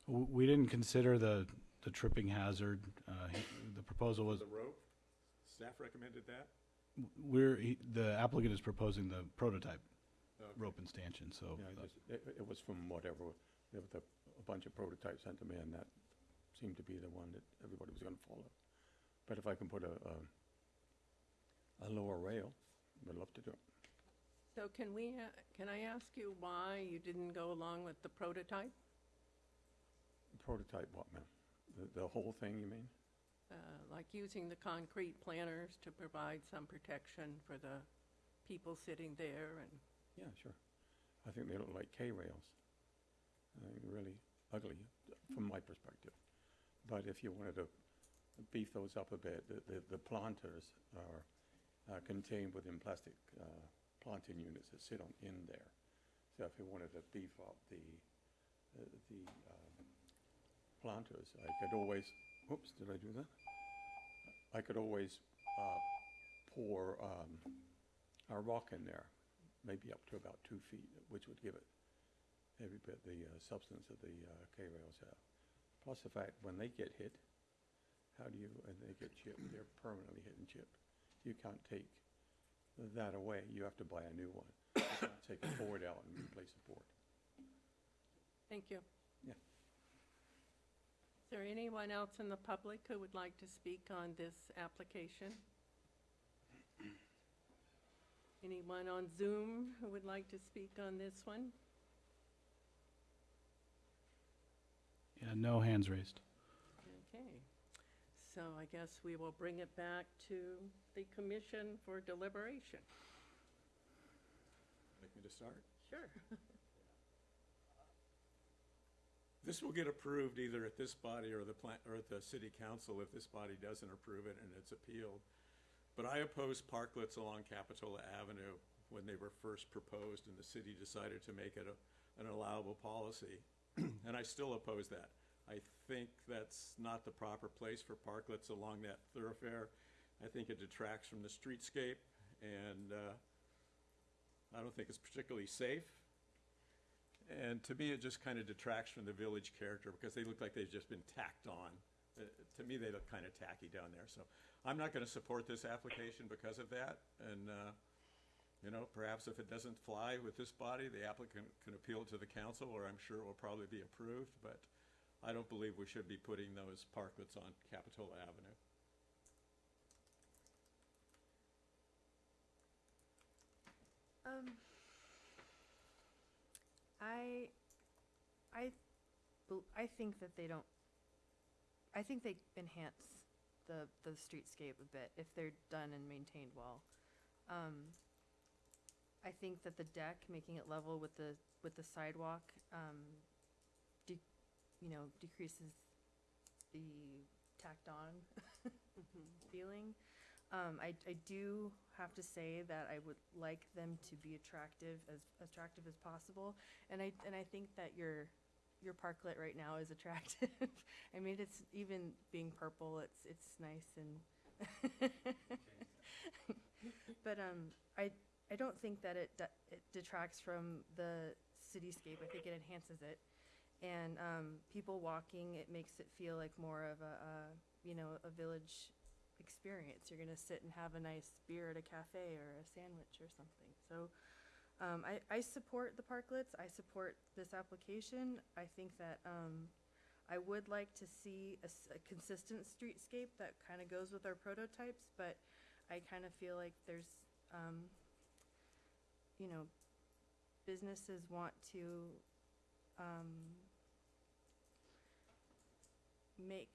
W- We didn't consider the, the tripping hazard. Uh, he- The proposal was, The rope? Staff recommended that? we're, he- the applicant is proposing the prototype Okay. Rope and stanchion, so. Yeah, I just- It, it was from whatever, there was a, a bunch of prototypes sent to me, and that seemed to be the one that everybody was gonna follow. But if I can put a, a, a lower rail, I'd love to do it. So can we, uh, can I ask you why you didn't go along with the prototype? Prototype what, ma'am? The, the whole thing, you mean? Uh, Like using the concrete planters to provide some protection for the people sitting there and, Yeah, sure. I think they look like K-rails. Uh, really ugly, from my perspective. But if you wanted to beef those up a bit, the, the, the planters are uh, contained within plastic uh, planting units that sit on, in there. So if you wanted to beef up the, uh, the um, planters, I could always, oops, did I do that? I could always uh, pour um, a rock in there, maybe up to about two feet, which would give it every bit the uh, substance that the uh, K-rails have. Plus the fact, when they get hit, how do you, and they get chipped, they're permanently hit and chipped. You can't take that away, you have to buy a new one. <coughs> You can't Take a board out and replace the board. thank you. Yeah. Is there anyone else in the public who would like to speak on this application? Anyone on Zoom who would like to speak on this one? Yeah, no hands raised. Okay, so I guess we will bring it back to the commission for deliberation. Like me to start? Sure. <laughs> This will get approved either at this body or the plant, or at the city council if this body doesn't approve it and it's appealed. But I opposed parklets along Capitola Avenue when they were first proposed and the city decided to make it a, an allowable policy. <clears throat> And I still oppose that. I think that's not the proper place for parklets along that thoroughfare. I think it detracts from the streetscape and, uh, I don't think it's particularly safe. And to me, it just kind of detracts from the village character because they look like they've just been tacked on. To me, they look kind of tacky down there. So I'm not going to support this application because of that. And, uh, you know, perhaps if it doesn't fly with this body, the applicant can appeal to the council, or I'm sure it will probably be approved. But I don't believe we should be putting those parklets on Capitola Avenue. Um, I, I, I think that they don't, I think they enhance the, the streetscape a bit if they're done and maintained well. Um, I think that the deck, making it level with the, with the sidewalk, um, de- you know, decreases the tacked on <laughs> feeling. Um, I, I do have to say that I would like them to be attractive, as attractive as possible. And I, and I think that your, your parklet right now is attractive. <laughs> I mean, it's, even being purple, it's, it's nice and. <laughs> But, um, I, I don't think that it, de- it detracts from the cityscape. I think it enhances it. And, um, people walking, it makes it feel like more of a, you know, a village experience. You're gonna sit and have a nice beer at a cafe or a sandwich or something. So, um, I, I support the parklets. I support this application. I think that, um, I would like to see a, consistent streetscape that kind of goes with our prototypes, but I kind of feel like there's, um, you know, businesses want to, um, make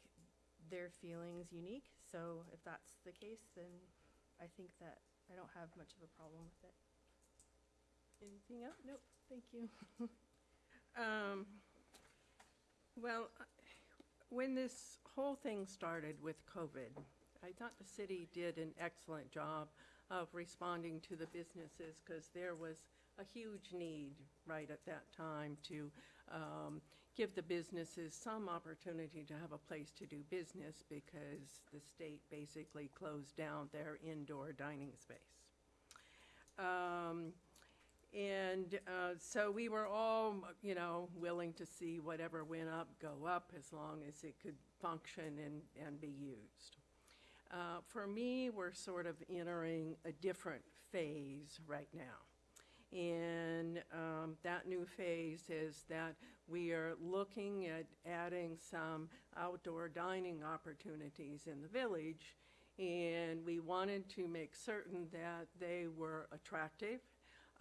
their feelings unique. So if that's the case, then I think that I don't have much of a problem with it. Anything else? Nope, thank you. <laughs> Um, well, when this whole thing started with COVID, I thought the city did an excellent job of responding to the businesses because there was a huge need right at that time to um, give the businesses some opportunity to have a place to do business because the state basically closed down their indoor dining space. Um, and uh, so we were all, you know, willing to see whatever went up go up as long as it could function and, and be used. Uh, for me, we're sort of entering a different phase right now. And um, that new phase is that we are looking at adding some outdoor dining opportunities in the village. And we wanted to make certain that they were attractive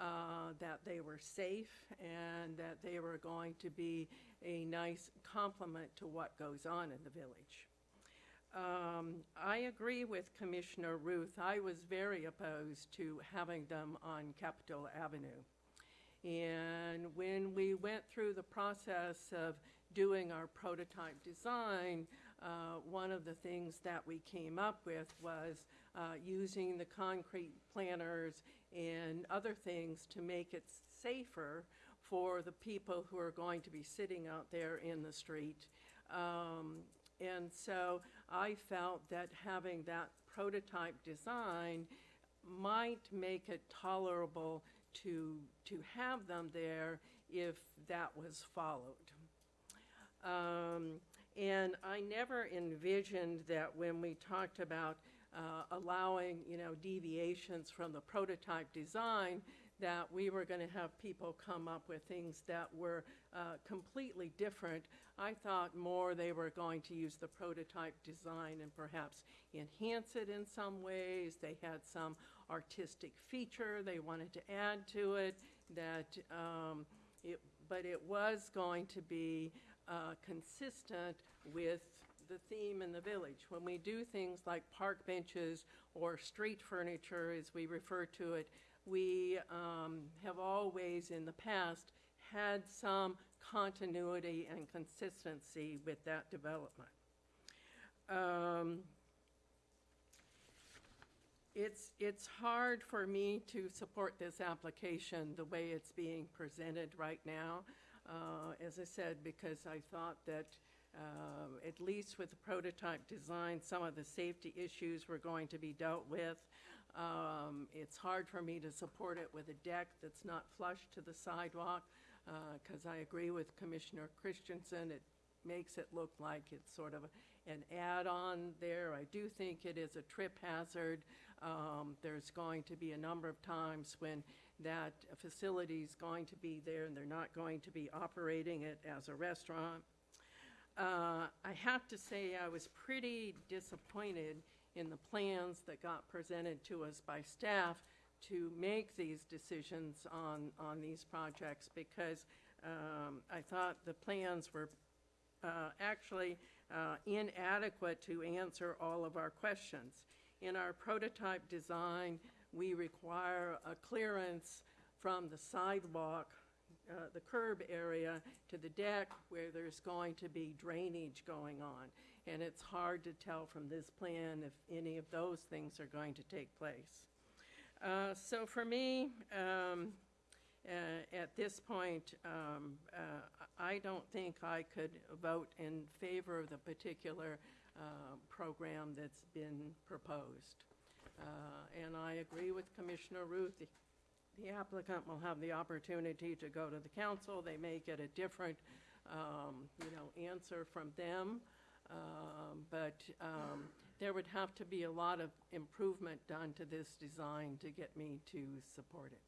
uh, that they were safe and that they were going to be a nice complement to what goes on in the village. Um, I agree with Commissioner Ruth. I was very opposed to having them on Capitola Avenue. And when we went through the process of doing our prototype design, uh, one of the things that we came up with was uh, using the concrete planters and other things to make it safer for the people who are going to be sitting out there in the street. Um, and so I felt that having that prototype design might make it tolerable to, to have them there if that was followed. Um, and I never envisioned that when we talked about uh, allowing, you know, deviations from the prototype design, that we were going to have people come up with things that were uh, completely different. I thought more they were going to use the prototype design and perhaps enhance it in some ways. They had some artistic feature they wanted to add to it that um, it, but it was going to be uh, consistent with the theme in the village. When we do things like park benches or street furniture, as we refer to it, we um, have always in the past had some continuity and consistency with that development. Um, it's, it's hard for me to support this application the way it's being presented right now. Uh, as I said, because I thought that um, at least with the prototype design, some of the safety issues were going to be dealt with. Um, It's hard for me to support it with a deck that's not flush to the sidewalk, because I agree with Commissioner Christensen, it makes it look like it's sort of an add-on there. I do think it is a trip hazard. Um, There's going to be a number of times when that facility's going to be there and they're not going to be operating it as a restaurant. Uh, I have to say, I was pretty disappointed in the plans that got presented to us by staff to make these decisions on, on these projects, because um, I thought the plans were uh, actually uh, inadequate to answer all of our questions. In our prototype design, we require a clearance from the sidewalk uh, the curb area to the deck where there's going to be drainage going on. And it's hard to tell from this plan if any of those things are going to take place. Uh, So for me, um, uh, at this point, um, uh, I don't think I could vote in favor of the particular uh, program that's been proposed. And I agree with Commissioner Ruth, the- applicant will have the opportunity to go to the council. They may get a different, um, you know, answer from them. Um, But um, there would have to be a lot of improvement done to this design to get me to support it.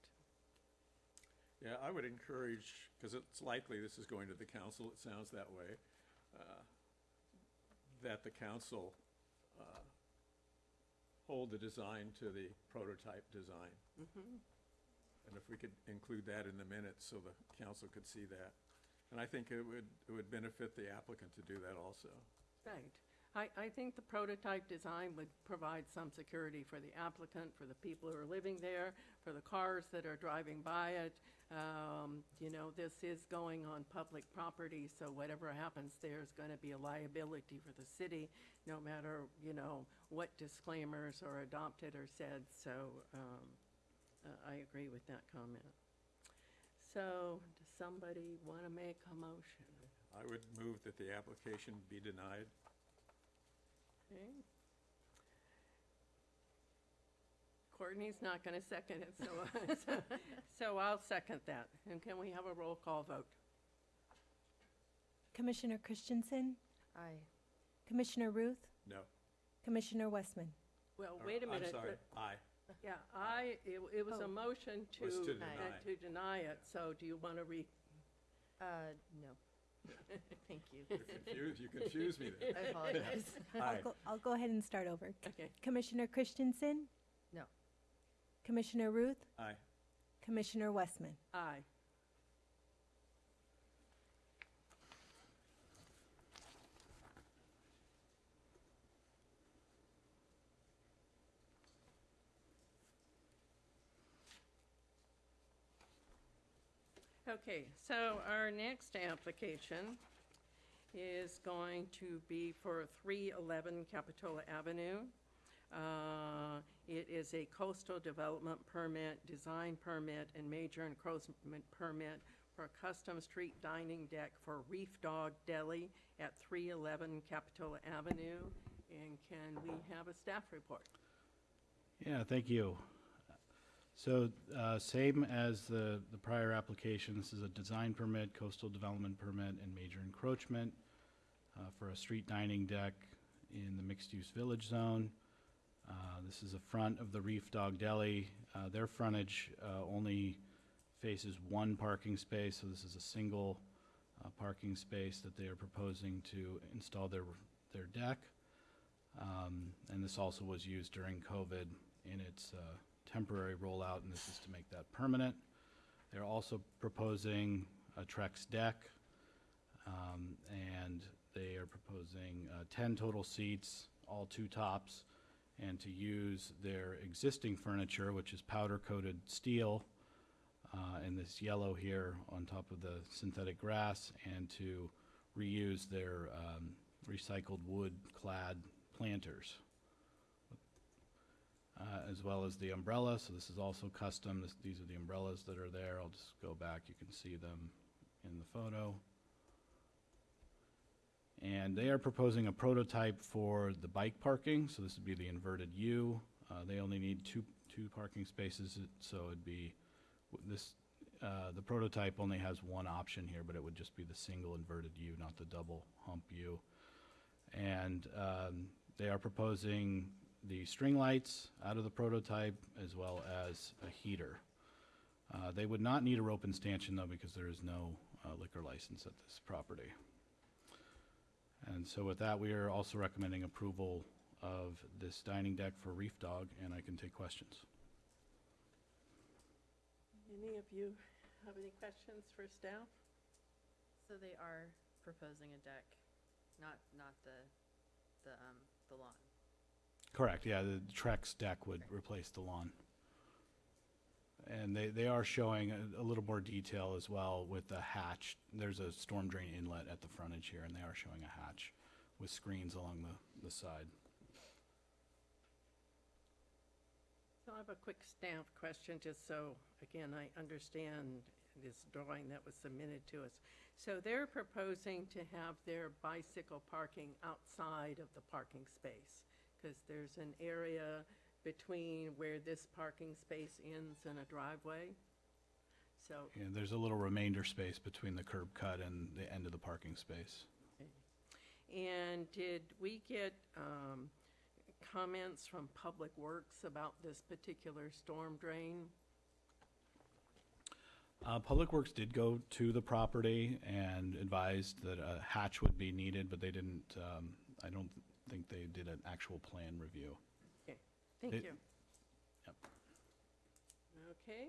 Yeah, I would encourage, because it's likely this is going to the council, it sounds that way. uh, that the council uh, hold the design to the prototype design. And if we could include that in the minutes so the council could see that. And I think it would, it would benefit the applicant to do that also. Right. I, I think the prototype design would provide some security for the applicant, for the people who are living there, for the cars that are driving by it. Um, You know, this is going on public property, so whatever happens there is going to be a liability for the city, no matter, you know, what disclaimers are adopted or said. So um, uh, I agree with that comment. So does somebody want to make a motion? I would move that the application be denied. Okay. Courtney's not going to second it, so, <laughs> so I'll second that. And can we have a roll call vote? Commissioner Christensen, Aye. Commissioner Ruth, No. Commissioner Westman. Well, Or- wait a minute. I'm sorry, but- aye. Yeah, I, it, it was Oh. a motion to, Was to uh, deny. to deny it, so do you want to re? Uh, no. <laughs> Thank you. You confuse, you confuse me there. <laughs> I apologize. <laughs> I'll go, I'll go ahead and start over. Okay, Commissioner Christensen, No. Commissioner Ruth, Aye. Commissioner Westman. aye. Okay, so our next application is going to be for 311 Capitola Avenue. Uh, It is a coastal development permit, design permit, and major encroachment permit for a custom street dining deck for Reef Dog Deli at 311 Capitola Avenue. And can we have a staff report? Yeah, thank you. So, uh, same as the, the prior application, this is a design permit, coastal development permit, and major encroachment uh, for a street dining deck in the mixed-use village zone. Uh, This is the front of the Reef Dog Deli. Uh, Their frontage uh, only faces one parking space, so this is a single uh, parking space that they are proposing to install their, their deck. Um, And this also was used during COVID in its temporary rollout, and this is to make that permanent. They're also proposing a Trex deck, um, and they are proposing uh, 10 total seats, all two tops, and to use their existing furniture, which is powder-coated steel, uh, and this yellow here on top of the synthetic grass, and to reuse their um, recycled wood-clad planters uh, as well as the umbrella, so this is also custom. This- These are the umbrellas that are there. I'll just go back, you can see them in the photo. And they are proposing a prototype for the bike parking, so this would be the inverted U. Uh, They only need two, two parking spaces, so it'd be, this, uh, the prototype only has one option here, but it would just be the single inverted U, not the double hump U. And um, they are proposing the string lights out of the prototype as well as a heater. Uh, They would not need a rope and stanchion though because there is no uh, liquor license at this property. And so with that, we are also recommending approval of this dining deck for Reef Dog, and I can take questions. Any of you have any questions for staff? So they are proposing a deck, not, not the, the, um, the lawn. Correct, yeah, the Trex deck would replace the lawn. And they, they are showing a, a little more detail as well with the hatch. There's a storm drain inlet at the frontage here, and they are showing a hatch with screens along the, the side. So I have a quick staff question, just so, again, I understand this drawing that was submitted to us. So they're proposing to have their bicycle parking outside of the parking space, because there's an area between where this parking space ends and a driveway. So, And there's a little remainder space between the curb cut and the end of the parking space. and did we get um, comments from Public Works about this particular storm drain? Uh, Public Works did go to the property and advised that a hatch would be needed, but they didn't, um, I don't think they did an actual plan review. Okay, thank It- you. Yep. Okay,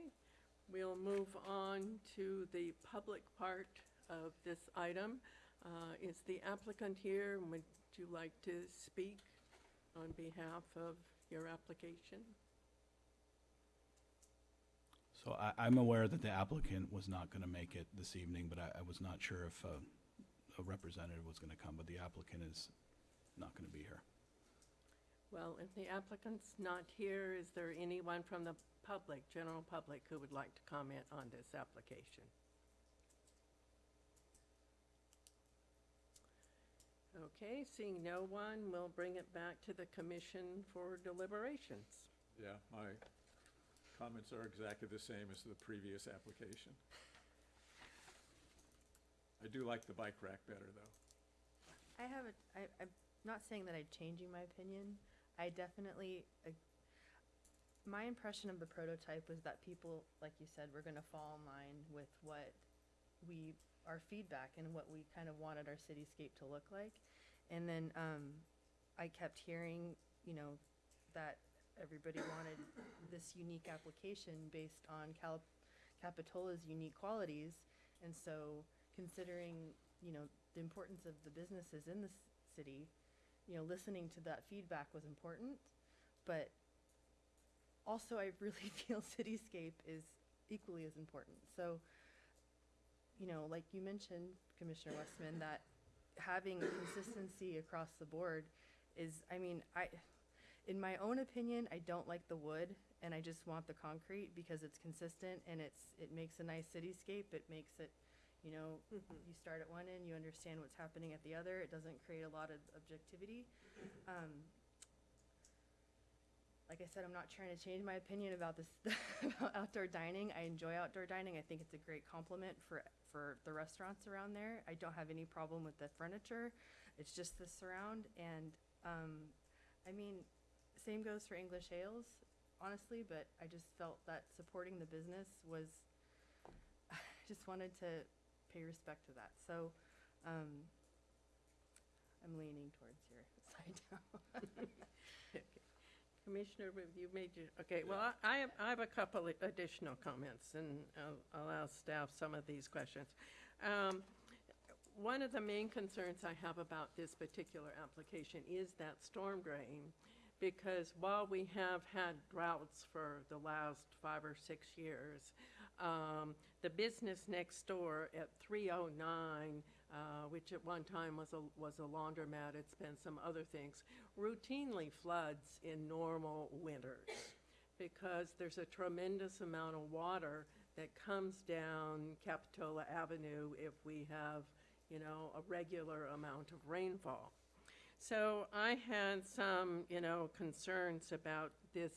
we'll move on to the public part of this item. Uh, Is the applicant here? Would you like to speak on behalf of your application? So I, I'm aware that the applicant was not going to make it this evening, but I, I was not sure if uh, a representative was going to come, but the applicant is not going to be here. Well, if the applicant's not here, is there anyone from the public, general public, who would like to comment on this application? Okay, seeing no one, we'll bring it back to the commission for deliberations. Yeah, my comments are exactly the same as the previous application. I do like the bike rack better, though. I have a, I, I'm not saying that I'm changing my opinion. I definitely, ag- my impression of the prototype was that people, like you said, were gonna fall in line with what we, our feedback and what we kind of wanted our cityscape to look like. And then, um, I kept hearing, you know, that everybody wanted this unique application based on Cal- Capitola's unique qualities. And so considering, you know, the importance of the businesses in the city, you know, listening to that feedback was important. But also I really <laughs> feel cityscape is equally as important. So, you know, like you mentioned, Commissioner Westman, <laughs> that having consistency across the board is, I mean, I, in my own opinion, I don't like the wood and I just want the concrete because it's consistent and it's, it makes a nice cityscape. It makes it, you know, you start at one end, you understand what's happening at the other. It doesn't create a lot of objectivity. Um, like I said, I'm not trying to change my opinion about this, <laughs> about outdoor dining. I enjoy outdoor dining. I think it's a great complement for, for the restaurants around there. I don't have any problem with the furniture. It's just the surround and, um, I mean, same goes for English ales, honestly, but I just felt that supporting the business was, <sighs> I just wanted to pay respect to that. So, um, I'm leaning towards your <laughs> side now. Commissioner, have you made your, okay, well, I- I have, I have a couple of additional comments, and I'll, I'll ask staff some of these questions. Um, One of the main concerns I have about this particular application is that storm drain, because while we have had droughts for the last five or six years, um, the business next door at 309, uh, which at one time was a, was a laundromat, it's been some other things, routinely floods in normal winters because there's a tremendous amount of water that comes down Capitola Avenue if we have, you know, a regular amount of rainfall. So I had some, you know, concerns about this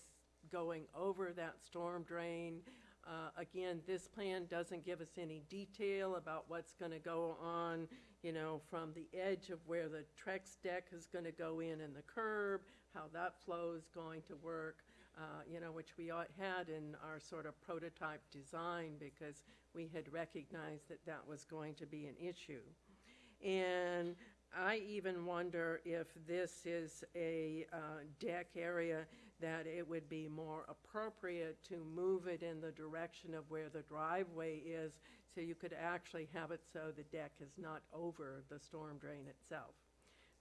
going over that storm drain. Uh, again, this plan doesn't give us any detail about what's gonna go on, you know, from the edge of where the Trex deck is gonna go in and the curb, how that flow is going to work, uh, you know, which we had in our sort of prototype design because we had recognized that that was going to be an issue. And I even wonder if this is a uh, deck area that it would be more appropriate to move it in the direction of where the driveway is, so you could actually have it so the deck is not over the storm drain itself.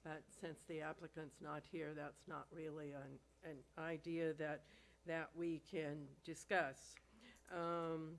But since the applicant's not here, that's not really an, an idea that, that we can discuss. Um,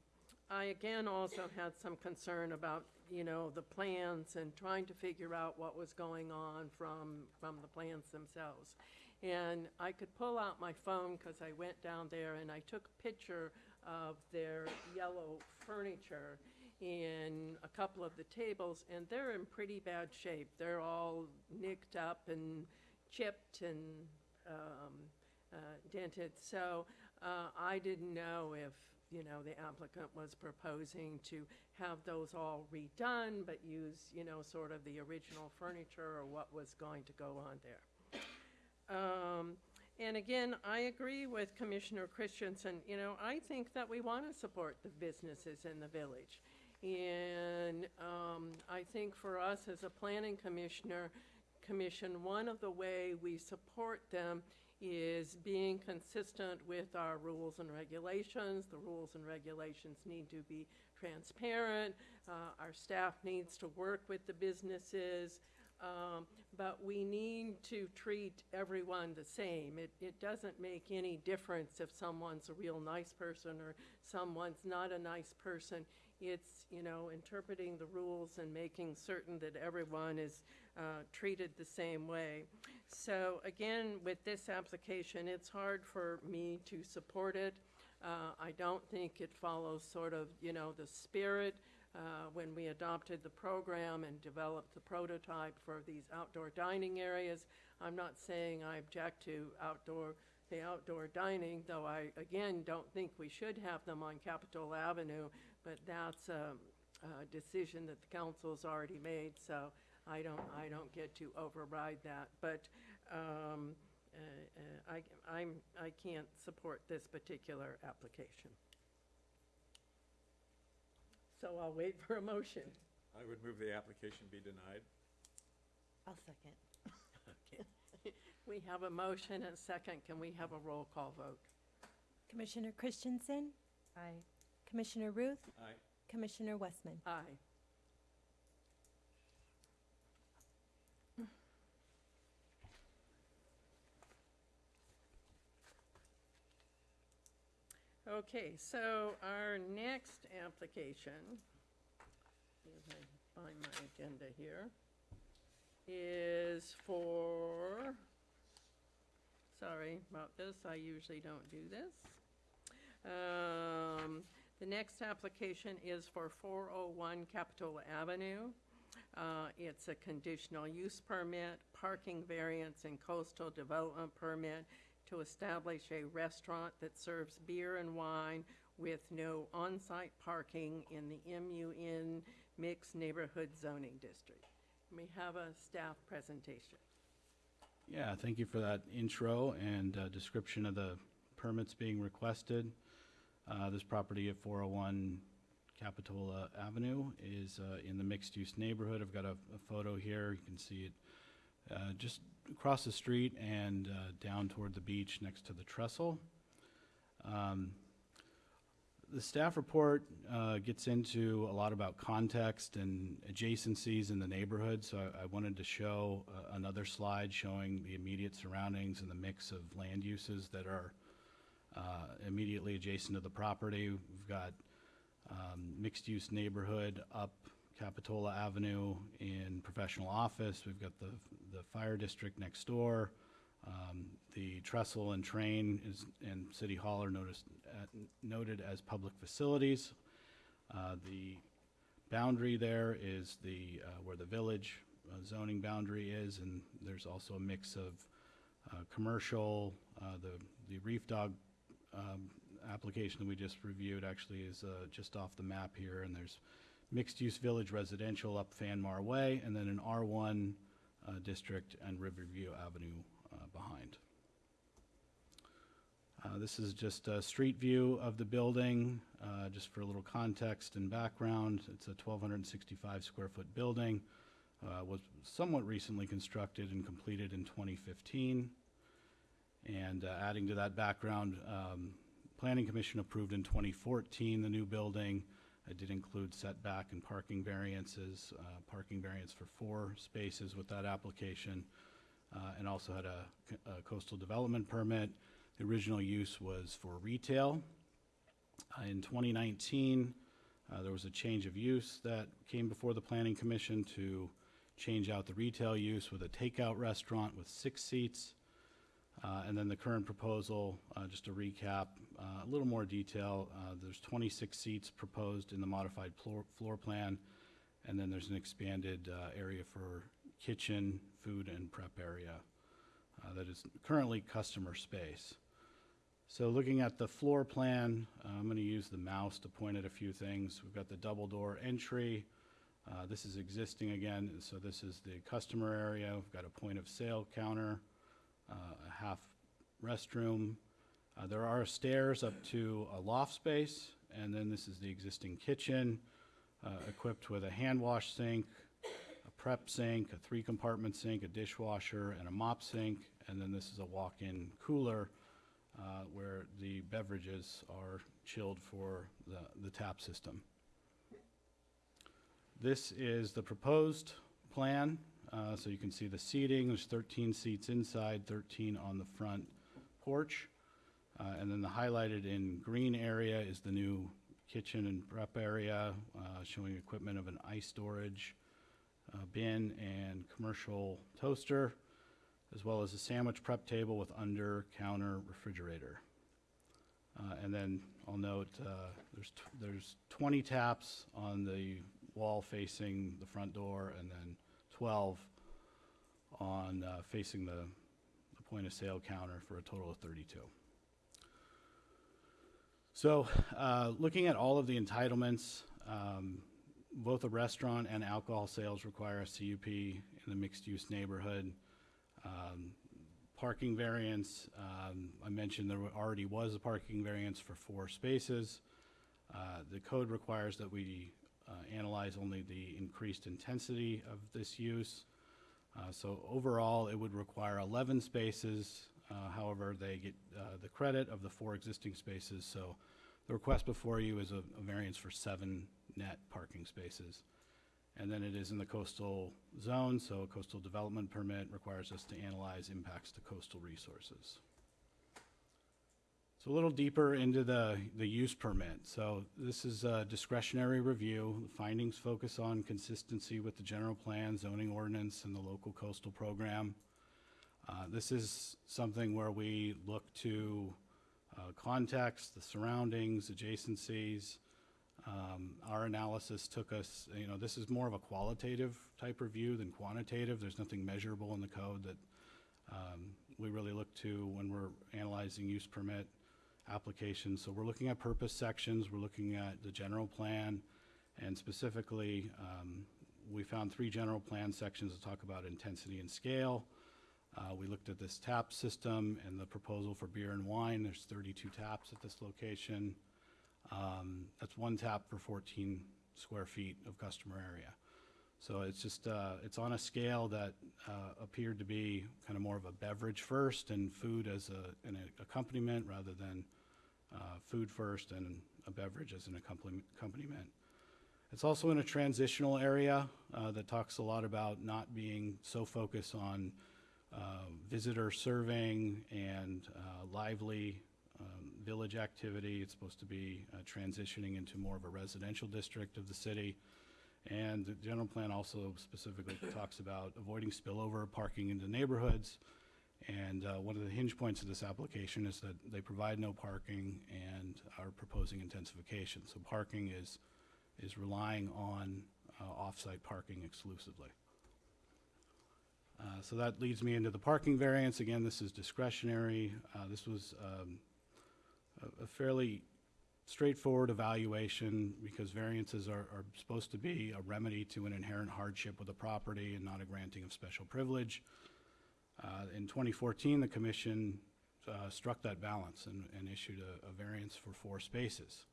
I again also had some concern about, you know, the plans and trying to figure out what was going on from, from the plans themselves. And I could pull out my phone because I went down there and I took a picture of their yellow furniture in a couple of the tables, and they're in pretty bad shape. They're all nicked up and chipped and um, uh, dented. So uh, I didn't know if, you know, the applicant was proposing to have those all redone, but use, you know, sort of the original furniture or what was going to go on there. Um, And again, I agree with Commissioner Christensen. You know, I think that we want to support the businesses in the village. And um, I think for us as a planning commissioner, commission, one of the way we support them is being consistent with our rules and regulations. The rules and regulations need to be transparent. Uh, Our staff needs to work with the businesses. Um, But we need to treat everyone the same. It, it doesn't make any difference if someone's a real nice person or someone's not a nice person. It's, you know, interpreting the rules and making certain that everyone is uh, treated the same way. So again, with this application, it's hard for me to support it. Uh, I don't think it follows sort of, you know, the spirit uh, when we adopted the program and developed the prototype for these outdoor dining areas. I'm not saying I object to outdoor, the outdoor dining, though I, again, don't think we should have them on Capitola Avenue, but that's a, a decision that the council's already made, so I don't, I don't get to override that. But um, uh, uh, I, I'm, I can't support this particular application. So I'll wait for a motion. I would move the application be denied. I'll second. <laughs> We have a motion and a second. Can we have a roll call vote? Commissioner Christensen, Aye. Commissioner Ruth, Aye. Commissioner Westman. Aye. Okay, so our next application, if I find my agenda here, is for, sorry about this, I usually don't do this. Um, The next application is for 401 Capitola Avenue. Uh, It's a conditional use permit, parking variance, and coastal development permit to establish a restaurant that serves beer and wine with no on-site parking in the MUN Mixed Neighborhood Zoning District. We have a staff presentation. Yeah, thank you for that intro and uh, description of the permits being requested. Uh, This property at 401 Capitola Avenue is uh, in the mixed-use neighborhood. I've got a a photo here. You can see it uh, just across the street and uh, down toward the beach next to the trestle. Um, The staff report uh, gets into a lot about context and adjacencies in the neighborhood, so I- I wanted to show uh, another slide showing the immediate surroundings and the mix of land uses that are uh, immediately adjacent to the property. We've got um, mixed-use neighborhood up Capitola Avenue in professional office. We've got the, the fire district next door. Um, The trestle and train is, and city hall are noticed, uh, noted as public facilities. Uh, The boundary there is the, uh, where the village uh, zoning boundary is, and there's also a mix of uh, commercial, the, the Reef Dog um, application that we just reviewed actually is just off the map here, and there's mixed-use village residential up Fanmar Way, and then an R1 uh, district and Riverview Avenue uh, behind. Uh, This is just a street view of the building, uh, just for a little context and background. It's a 1,265 square foot building, uh, was somewhat recently constructed and completed in 2015. And uh, adding to that background, um, Planning Commission approved in 2014 the new building. It did include setback and parking variances, uh, parking variance for four spaces with that application, uh, and also had a a coastal development permit. The original use was for retail. Uh, In 2019, uh, there was a change of use that came before the Planning Commission to change out the retail use with a takeout restaurant with six seats. Uh, And then the current proposal, uh, just to recap, a little more detail, uh, there's 26 seats proposed in the modified floor floor plan, and then there's an expanded uh, area for kitchen, food, and prep area uh, that is currently customer space. So looking at the floor plan, uh, I'm going to use the mouse to point at a few things. We've got the double-door entry. Uh, This is existing again, so this is the customer area. We've got a point-of-sale counter, uh, a half restroom. Uh, There are stairs up to a loft space, and then this is the existing kitchen, uh, equipped with a hand wash sink, a prep sink, a three-compartment sink, a dishwasher, and a mop sink, and then this is a walk-in cooler uh, where the beverages are chilled for the, the tap system. This is the proposed plan, uh, so you can see the seating, there's 13 seats inside, 13 on the front porch. Uh, And then the highlighted in green area is the new kitchen and prep area, uh, showing equipment of an ice storage uh, bin and commercial toaster, as well as a sandwich prep table with under-counter refrigerator. Uh, And then I'll note, uh, there's, there's 20 taps on the wall facing the front door, and then 12 on uh, facing the, the point-of-sale counter for a total of 32. So, uh, looking at all of the entitlements, um, both a restaurant and alcohol sales require a CUP in the mixed-use neighborhood. Um, Parking variance, um, I mentioned there already was a parking variance for four spaces. Uh, The code requires that we uh, analyze only the increased intensity of this use. Uh, So overall, it would require 11 spaces. Uh, However, they get uh, the credit of the four existing spaces. So the request before you is a a variance for seven net parking spaces. And then it is in the coastal zone, so a coastal development permit requires us to analyze impacts to coastal resources. So a little deeper into the, the use permit. So this is a discretionary review. The findings focus on consistency with the general plan, zoning ordinance, and the local coastal program. Uh, This is something where we look to uh, context, the surroundings, adjacencies. Um, Our analysis took us, you know, this is more of a qualitative type review than quantitative. There's nothing measurable in the code that um, we really look to when we're analyzing use permit applications. So we're looking at purpose sections, we're looking at the general plan, and specifically, um, we found three general plan sections that talk about intensity and scale. Uh, We looked at this tap system and the proposal for beer and wine. There's 32 taps at this location. Um, That's one tap for 14 square feet of customer area. So it's just, uh, it's on a scale that uh, appeared to be kind of more of a beverage first and food as a, an accompaniment rather than uh, food first and a beverage as an accompaniment-. It's also in a transitional area uh, that talks a lot about not being so focused on uh, visitor serving and uh, lively um, village activity. It's supposed to be uh, transitioning into more of a residential district of the city. And the general plan also specifically talks about avoiding spillover parking into neighborhoods. And uh, one of the hinge points of this application is that they provide no parking and are proposing intensification. So parking is, is relying on uh, off-site parking exclusively. Uh, So that leads me into the parking variance. Again, this is discretionary. Uh, This was um, a- a fairly straightforward evaluation because variances are, are supposed to be a remedy to an inherent hardship with a property and not a granting of special privilege. Uh, In 2014, the commission uh, struck that balance and, and issued a, a variance for four spaces.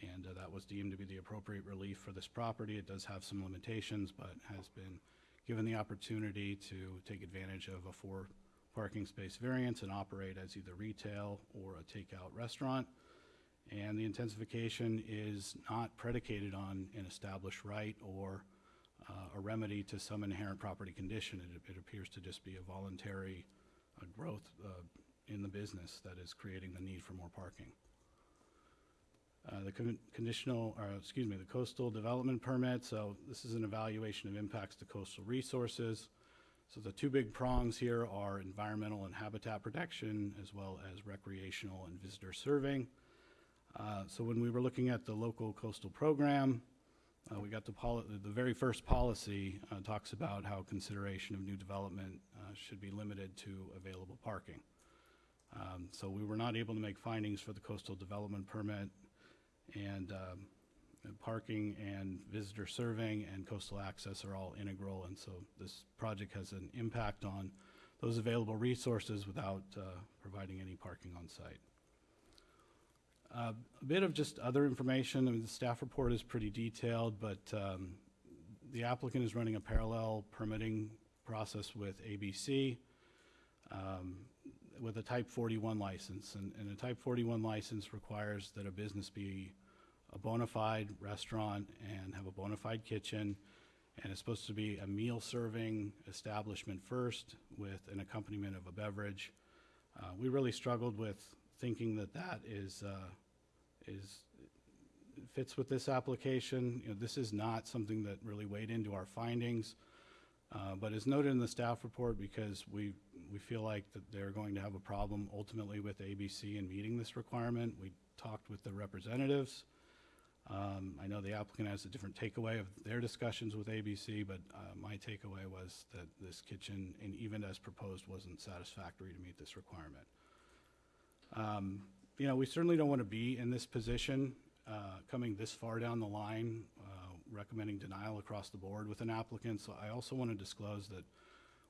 And uh, that was deemed to be the appropriate relief for this property. It does have some limitations, but has been given the opportunity to take advantage of a four parking space variance and operate as either retail or a takeout restaurant. And the intensification is not predicated on an established right or uh, a remedy to some inherent property condition. It, it appears to just be a voluntary uh, growth uh, in the business that is creating the need for more parking. Uh, The con- conditional, or excuse me, the coastal development permit, so this is an evaluation of impacts to coastal resources. So the two big prongs here are environmental and habitat protection, as well as recreational and visitor serving. Uh, So when we were looking at the local coastal program, uh, we got the the very first policy uh, talks about how consideration of new development uh, should be limited to available parking. Um, So we were not able to make findings for the coastal development permit, and um, parking and visitor serving and coastal access are all integral, and so this project has an impact on those available resources without uh, providing any parking on site. Uh, A bit of just other information, I mean, the staff report is pretty detailed, but um, the applicant is running a parallel permitting process with ABC um, with a type 41 license. And and a type 41 license requires that a business be a bona fide restaurant and have a bona fide kitchen, and it's supposed to be a meal-serving establishment first with an accompaniment of a beverage. Uh, We really struggled with thinking that that is, uh, is, fits with this application. You know, this is not something that really weighed into our findings, uh, but is noted in the staff report because we, we feel like that they're going to have a problem ultimately with ABC in meeting this requirement. We talked with the representatives. Um, I know the applicant has a different takeaway of their discussions with ABC, but uh, my takeaway was that this kitchen, and even as proposed, wasn't satisfactory to meet this requirement. Um, You know, we certainly don't want to be in this position, uh, coming this far down the line, uh, recommending denial across the board with an applicant. So I also want to disclose that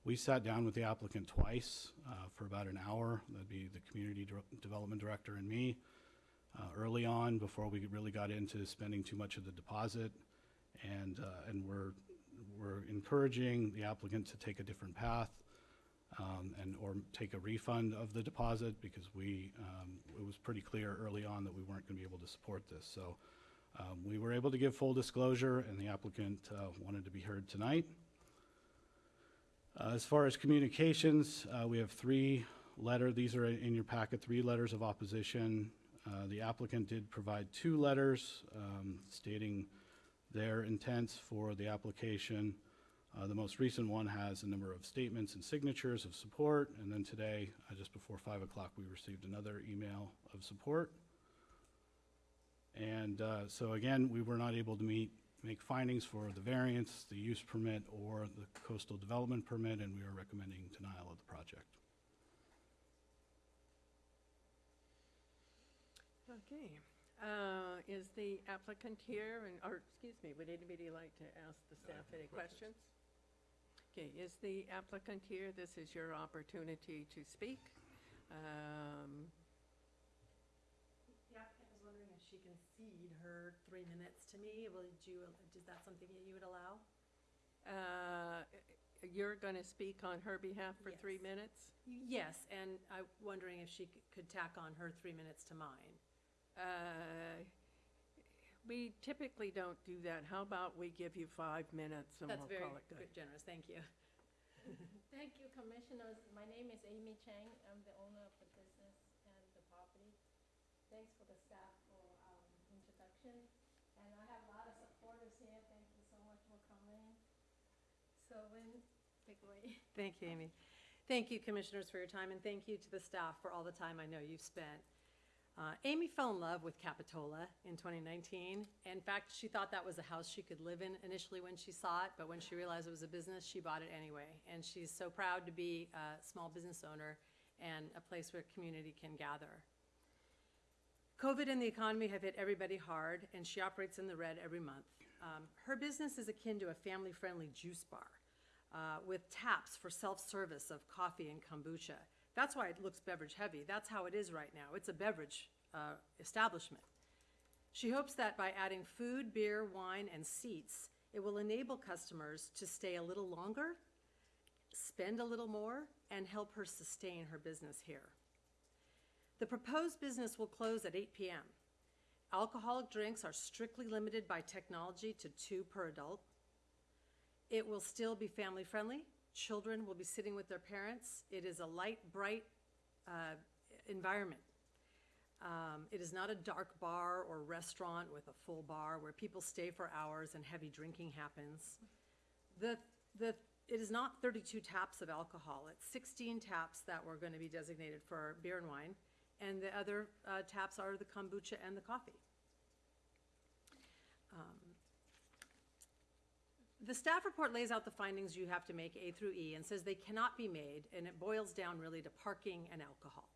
we sat down with the applicant twice uh, for about an hour. That'd be the community dir- development director and me uh, early on before we really got into spending too much of the deposit. And, uh, and we're, we're encouraging the applicant to take a different path um, and, or take a refund of the deposit because we, um, it was pretty clear early on that we weren't going to be able to support this. So um, we were able to give full disclosure and the applicant uh, wanted to be heard tonight. Uh, As far as communications, uh, we have three letter, these are in your packet, three letters of opposition. Uh, The applicant did provide two letters um, stating their intents for the application. Uh, The most recent one has a number of statements and signatures of support, and then today, uh, just before 5 o'clock, we received another email of support. And uh, so again, we were not able to meet, make findings for the variance, the use permit, or the coastal development permit, and we are recommending denial of the project. Okay. Uh, Is the applicant here, and, or, excuse me, would anybody like to ask the staff any questions? Okay, is the applicant here? This is your opportunity to speak. Um, The applicant was wondering if she can cede her three minutes to me. Will you, is that something that you would allow? uh, You're going to speak on her behalf for three Yes. minutes? Yes, and I'm wondering if she c- could tack on her three minutes to mine. Uh, We typically don't do that. How about we give you five minutes and That's we'll very call it good? good, generous, thank you. <laughs> Thank you, Commissioners. My name is Amy Chang. I'm the owner of the business and the property. Thanks for the staff for um, introduction. And I have a lot of supporters here. Thank you so much for coming. So when, take away. Thank you, Amy. Thank you, Commissioners, for your time, and thank you to the staff for all the time I know you've spent. Uh, Amy fell in love with Capitola in 2019. In fact, she thought that was a house she could live in initially when she saw it, but when she realized it was a business, she bought it anyway. And she's so proud to be a small business owner and a place where community can gather. COVID and the economy have hit everybody hard, and she operates in the red every month. Um, her business is akin to a family friendly juice bar uh, with taps for self service of coffee and kombucha. That's why it looks beverage heavy. That's how it is right now. It's a beverage uh, establishment. She hopes that by adding food, beer, wine, and seats, it will enable customers to stay a little longer, spend a little more, and help her sustain her business here. The proposed business will close at 8 p.m. Alcoholic drinks are strictly limited by technology to two per adult. It will still be family friendly. Children will be sitting with their parents. It is a light, bright uh, environment. Um, it is not a dark bar or restaurant with a full bar where people stay for hours and heavy drinking happens. The, the, it is not 32 taps of alcohol. It's 16 taps that were going to be designated for beer and wine, and the other uh, taps are the kombucha and the coffee. Um, the staff report lays out the findings you have to make A through E and says they cannot be made, and it boils down really to parking and alcohol.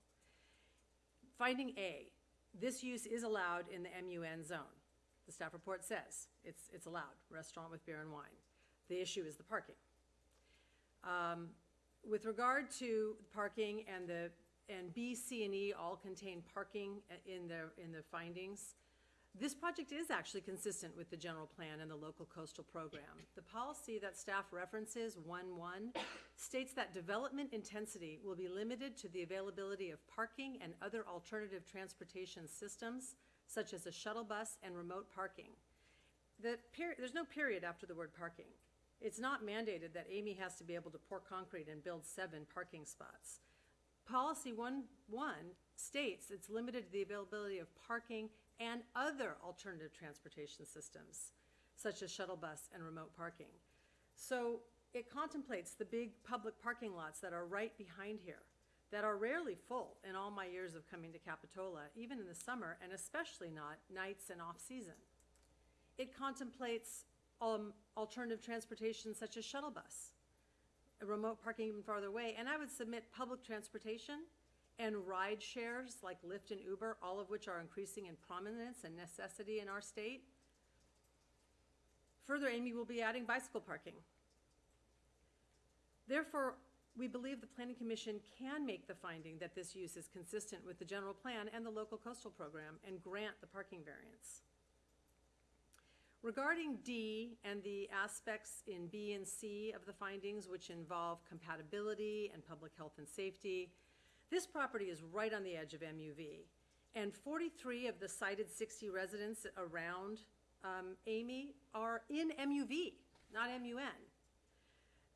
Finding A, this use is allowed in the MUN zone. The staff report says it's, it's allowed, restaurant with beer and wine. The issue is the parking. Um, with regard to parking and the, and B, C, and E all contain parking in the, in the findings, this project is actually consistent with the general plan and the local coastal program. The policy that staff references, one-one, states that development intensity will be limited to the availability of parking and other alternative transportation systems, such as a shuttle bus and remote parking. The there's no period after the word parking. It's not mandated that Amy has to be able to pour concrete and build seven parking spots. Policy one, one states it's limited to the availability of parking and other alternative transportation systems, such as shuttle bus and remote parking. So it contemplates the big public parking lots that are right behind here, that are rarely full in all my years of coming to Capitola, even in the summer, and especially not nights and off-season. It contemplates um, alternative transportation such as shuttle bus, remote parking even farther away, and I would submit public transportation and ride shares like Lyft and Uber, all of which are increasing in prominence and necessity in our state. Further, Amy will be adding bicycle parking. Therefore, we believe the Planning Commission can make the finding that this use is consistent with the general plan and the local coastal program and grant the parking variance. Regarding D and the aspects in B and C of the findings, which involve compatibility and public health and safety, this property is right on the edge of MUV. And 43 of the cited 60 residents around um, Amy are in MUV, not MUN.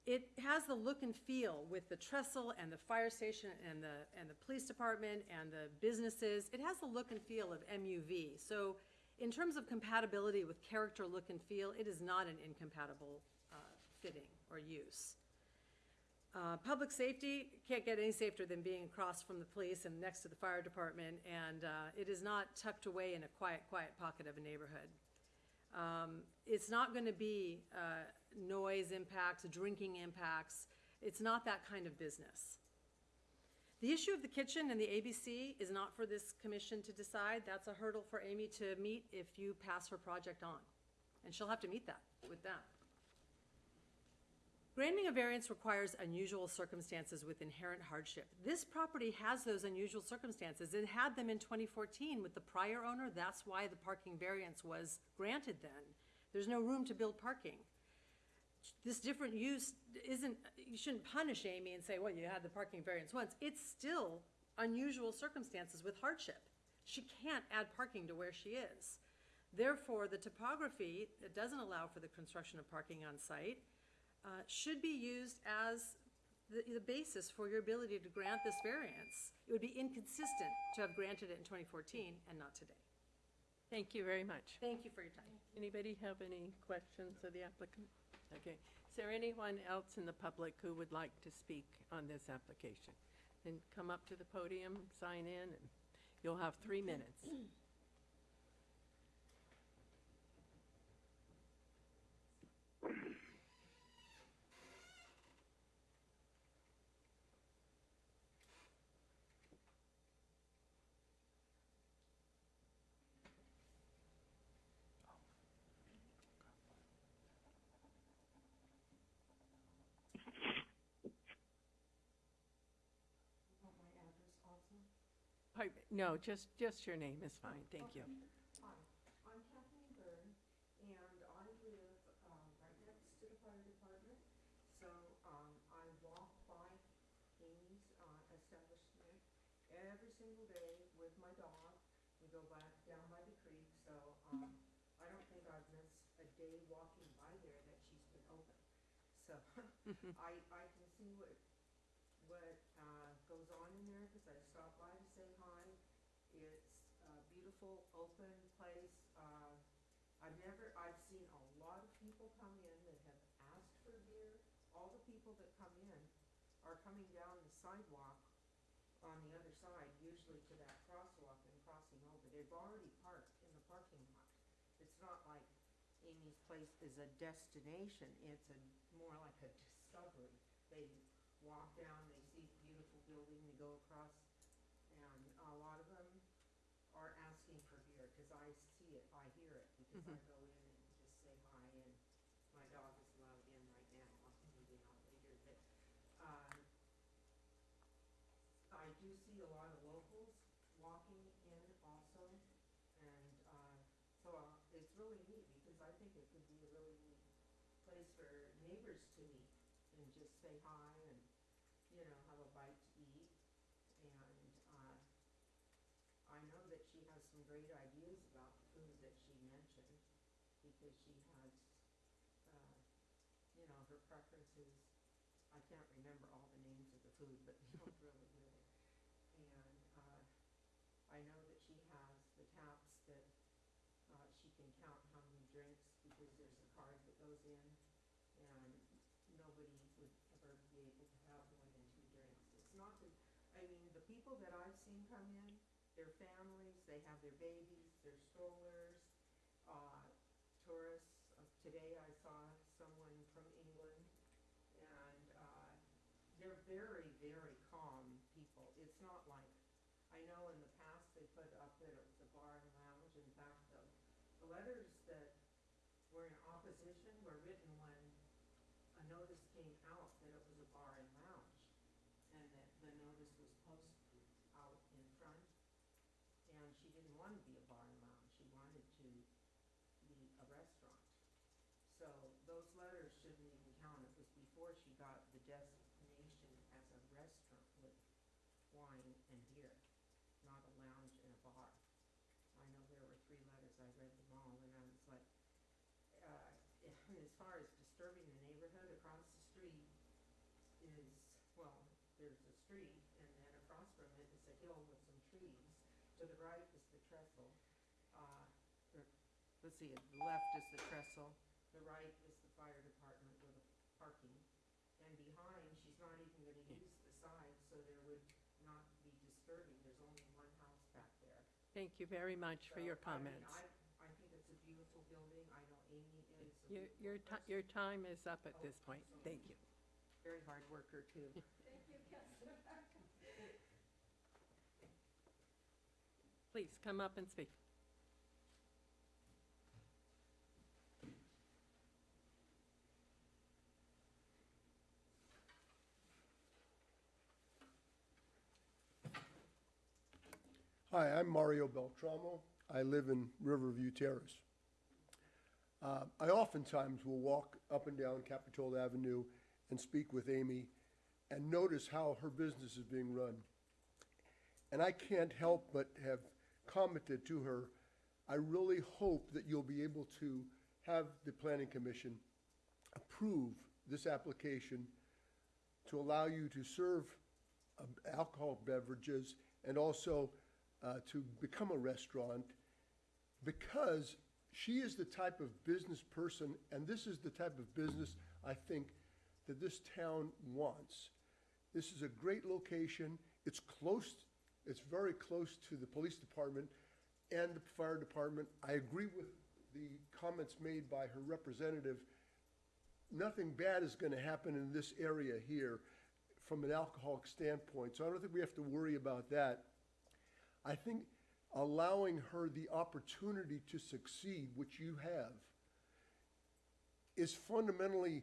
It has the look and feel with the trestle and the fire station and the, and the police department and the businesses. It has the look and feel of MUV. So in terms of compatibility with character, look, and feel, it is not an incompatible uh, fitting or use. Uh, Public safety can't get any safer than being across from the police and next to the fire department, and uh, it is not tucked away in a quiet, quiet pocket of a neighborhood. Um, It's not going to be uh, noise impacts, drinking impacts. It's not that kind of business. The issue of the kitchen and the ABC is not for this commission to decide. That's a hurdle for Amy to meet if you pass her project on. And she'll have to meet that with them. Granting a variance requires unusual circumstances with inherent hardship. This property has those unusual circumstances. It had them in 2014 with the prior owner. That's why the parking variance was granted then. There's no room to build parking. This different use isn't, you shouldn't punish Amy and say, well, you had the parking variance once. It's still unusual circumstances with hardship. She can't add parking to where she is. Therefore, the topography doesn't allow for the construction of parking on site uh, should be used as the, the basis for your ability to grant this variance. It would be inconsistent to have granted it in 2014 and not today. Thank you very much. Thank you for your time. Anybody have any questions of the applicant? Okay. Is there anyone else in the public who would like to speak on this application? Then come up to the podium, sign in, and you'll have three minutes. Me, No, just, just your name is fine, thank you. Hi, I'm Kathleen Byrne, and I live, um, right next to the fire department. So, um, I walk by Amy's, uh, establishment every single day with my dog. We go back down by the creek, so, um, I don't think I've missed a day walking by there that she's been open. So, <laughs> I, I can see what, uh, goes on in there, cause I stop by to say hi. It's a beautiful, open place. Uh, I've never, I've seen a lot of people come in that have asked for beer. All the people that come in are coming down the sidewalk on the other side, usually to that crosswalk and crossing over. They've already parked in the parking lot. It's not like Amy's Place is a destination, it's a, more like a discovery. They walk down, they see a beautiful building, they go across, and a lot of them are asking for beer, cause I see it, I because I go in and just say hi, and my dog is allowed in right now, I'll be out later, but, um, do see a lot of locals walking in also, and, uh, so uh, it's really neat, because I think it could be a really neat place for neighbors to meet and just say hi and, you know, have a bite to eat. And, uh, I know that she has some great ideas about the food that she mentioned, because she has, uh, you know, her preferences. I can't remember all the names of the food, but they look <laughs> really good. And, uh, I know that she has the taps that, uh, she can count how many drinks, because there's a card that goes in, and nobody would ever be able to have more than two drinks. It's not that, I mean, the people that I've seen come in, their families, they have their babies, their strollers, Today I saw someone from England, and, uh, they're very, very calm people. It's not like, I know in the past they put up that it was a bar and lounge. In fact, the, the letters that were in opposition were written when a notice came out that it was a bar and lounge. And that the notice was posted out in front. And she didn't want to be a bar and lounge. She wanted to be a restaurant. So those letters shouldn't even count. It was before she got the designation as a restaurant with wine and beer, not a lounge and a bar. I know there were three letters, I read them all, and I was like, uh, as far as disturbing the neighborhood, across the street is, well, there's a street, and then across from it is a hill with some trees. To the right is the trestle, uh, or, let's see, the left is the trestle, the right is the fire department with the parking. And behind, she's not even gonna use the side, so there would not be disturbing, there's only one house back there. Thank you very much for your So, I mean, comments. I, I think it's a beautiful building, I know Amy is. a Your, your, ti- your time is up at this point. Thank you. Very hard worker too. <laughs> Thank you, Kessler. Please, come up and speak. Hi, I'm Mario Beltramo. I live in Riverview Terrace. Uh, I oftentimes will walk up and down Capitola Avenue and speak with Amy and notice how her business is being run. And I can't help but have commented to her, I really hope that you'll be able to have the Planning Commission approve this application to allow you to serve um, alcohol beverages and also uh, to become a restaurant because she is the type of business person, and this is the type of business I think that this town wants. This is a great location. It's close, it's very close to the police department and the fire department. I agree with the comments made by her representative. Nothing bad is going to happen in this area here from an alcoholic standpoint, so I don't think we have to worry about that. I think allowing her the opportunity to succeed, which you have, is fundamentally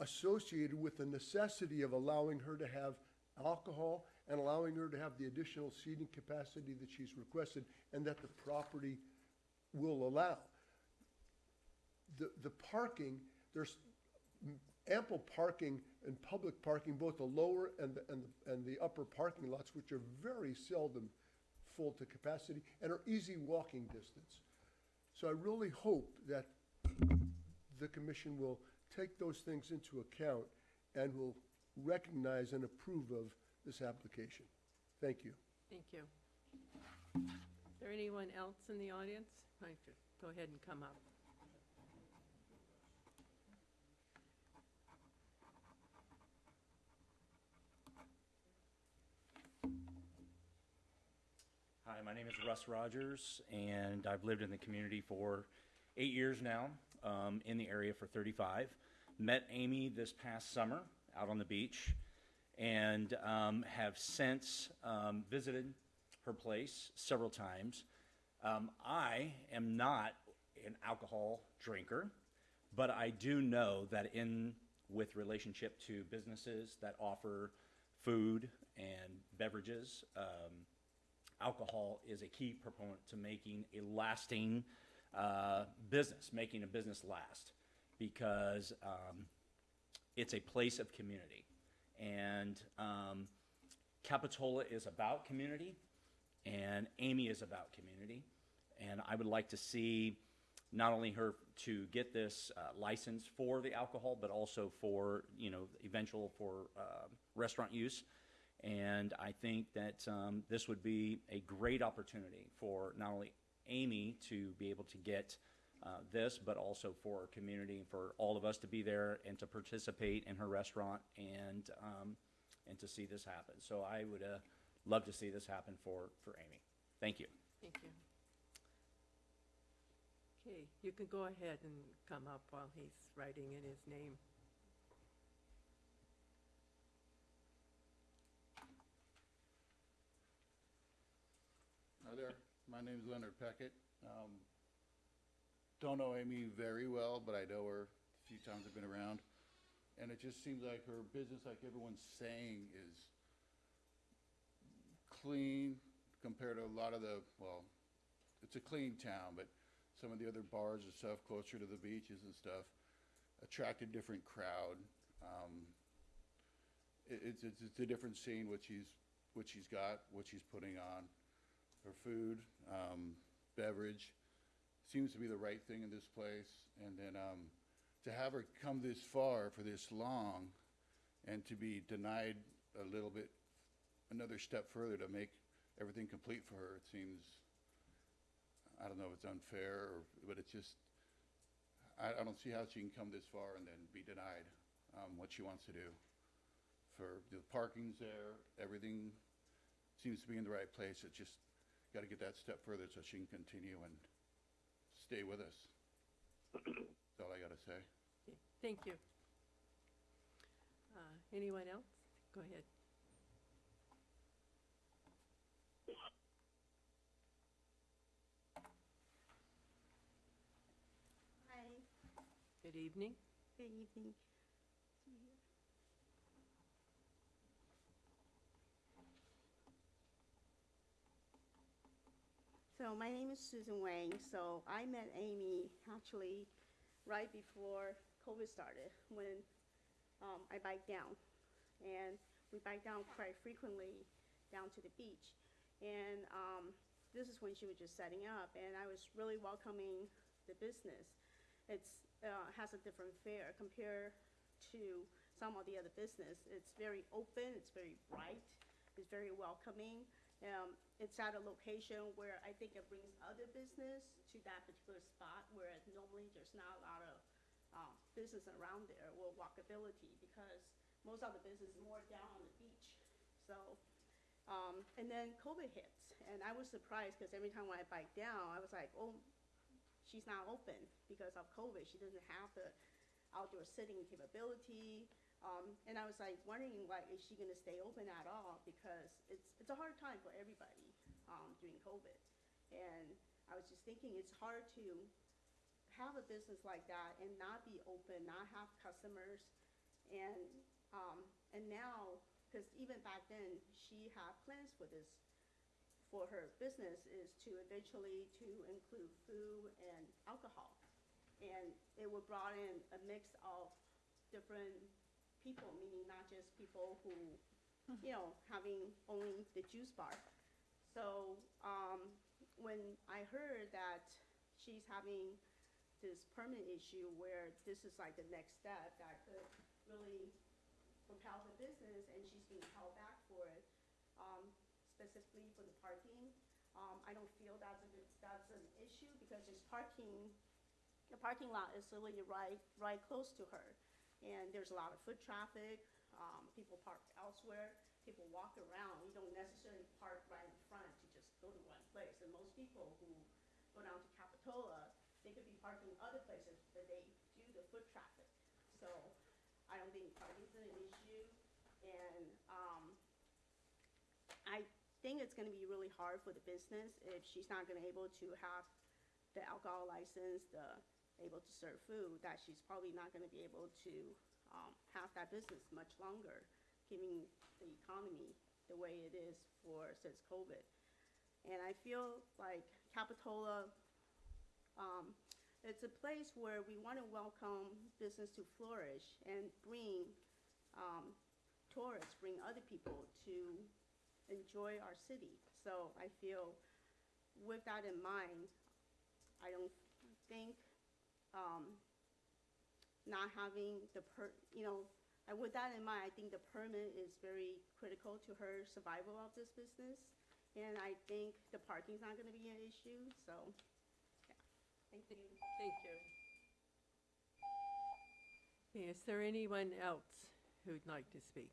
associated with the necessity of allowing her to have alcohol and allowing her to have the additional seating capacity that she's requested and that the property will allow. The, the parking, there's ample parking and public parking, both the lower and the, and the, and the upper parking lots, which are very seldom full to capacity and are easy walking distance. So I really hope that the commission will take those things into account and will recognize and approve of this application. Thank you. Thank you. Is there anyone else in the audience? Like to Go ahead and come up. Hi, my name is Russ Rogers, and I've lived in the community for eight years now, um, in the area for 35. Met Amy this past summer out on the beach, and um, have since um, visited her place several times. Um, I am not an alcohol drinker, but I do know that in with relationship to businesses that offer food and beverages. Um, alcohol is a key proponent to making a lasting uh, business, making a business last, because um, it's a place of community. And um, Capitola is about community, and Amy is about community. And I would like to see not only her to get this uh, license for the alcohol, but also for, you know, eventual for uh, restaurant use. And I think that um, this would be a great opportunity for not only Amy to be able to get uh, this, but also for our community, and for all of us to be there and to participate in her restaurant and, um, and to see this happen. So I would uh, love to see this happen for, for Amy. Thank you. Thank you. Okay, you can go ahead and come up while he's writing in his name. Hi there, my name's Leonard Peckett. Um, don't know Amy very well, but I know her a few times I've been around. And it just seems like her business, like everyone's saying, is clean compared to a lot of the, well, it's a clean town, but some of the other bars and stuff closer to the beaches and stuff attract a different crowd. Um, it, it's, it's, it's a different scene, what she's, what she's got, what she's putting on her food, um, beverage, seems to be the right thing in this place. And then um, to have her come this far for this long and to be denied a little bit, another step further to make everything complete for her, it seems, I don't know if it's unfair, or, but it's just, I, I don't see how she can come this far and then be denied um, what she wants to do. For the parking's there, everything seems to be in the right place. It just got to get that step further so she can continue and stay with us. <clears throat> That's all I got to say. Okay, Thank you. Uh, Anyone else? Go ahead. Hi, Good evening. good evening. So my name is Susan Wang. So I met Amy actually right before COVID started when um, I bike down. And we bike down quite frequently down to the beach. And um, this is when she was just setting up, and I was really welcoming the business. It uh, has a different fare compared to some of the other business. It's very open, it's very bright, it's very welcoming. Um, it's at a location where I think it brings other business to that particular spot where normally there's not a lot of um, business around there or walkability because most of the business is more down on the beach. So, um, and then COVID hits, and I was surprised because every time when I bike down, I was like, oh, she's not open because of COVID. She doesn't have the outdoor sitting capability. Um, and I was like wondering, like, is she going to stay open at all? Because it's it's a hard time for everybody um, during COVID. And I was just thinking, it's hard to have a business like that and not be open, not have customers, and um, and now, because even back then, she had plans for this for her business is to eventually to include food and alcohol. And it would brought in a mix of different people, meaning not just people who, you know, having only the juice bar. So um, when I heard that she's having this permit issue where this is like the next step that could really propel the business and she's being held back for it, um, specifically for the parking. Um, I don't feel that's a, good- that's an issue because there's parking, the parking lot is literally right, right close to her. And there's a lot of foot traffic, um, people park elsewhere, people walk around. You don't necessarily park right in front to just go to one place. And most people who go down to Capitola, they could be parking other places, but they do the foot traffic. So I don't think parking's an issue. And, um, I think it's gonna be really hard for the business if she's not gonna able to have the alcohol license, the able to serve food, that she's probably not gonna be able to, um, have that business much longer given the economy the way it is for, since COVID. And I feel like Capitola, um, it's a place where we want to welcome business to flourish and bring, um, tourists, bring other people to enjoy our city. So I feel with that in mind, I don't think, um, not having the per, you know, and with that in mind, I think the permit is very critical to her survival of this business. And I think the parking's not gonna be an issue, so, yeah, thank you. Thank you. Okay, Is there anyone else who'd like to speak?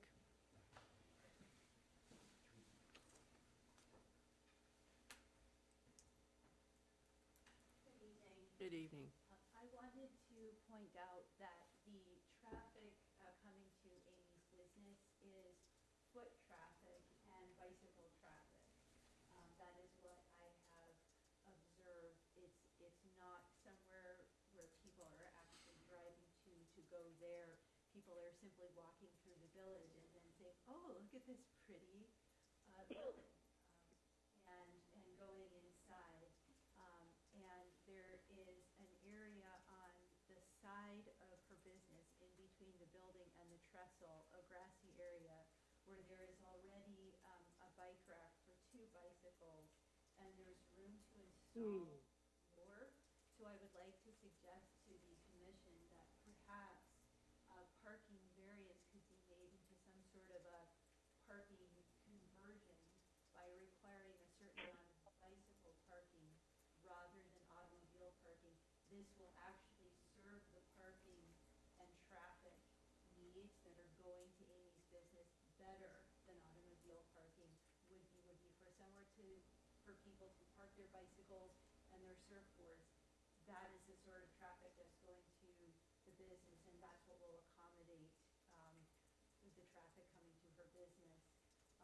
Good evening. I wanted to point out that the traffic uh, coming to Amy's business is foot traffic and bicycle traffic. Um, That is what I have observed. It's, it's not somewhere where people are actually driving to, to go there. People are simply walking through the village and then saying, oh, look at this pretty uh, building. <coughs> um, And, and going inside. Um, And there is an area on the side of her business, in between the building and the trestle, a grassy area, where there is already um, a bike rack for two bicycles, and there's room to install more. So I would like to suggest to the commission that perhaps a parking variance could be made into some sort of a parking conversion by requiring a certain amount of bicycle parking rather than automobile parking. This will actually serve the parking and traffic needs that are going to Amy's business better than automobile parking would be, would be for somewhere to, for people to park their bicycles and their surfboards. That is the sort of traffic that's going to the business, and that's what will accommodate, um, the traffic coming to her business.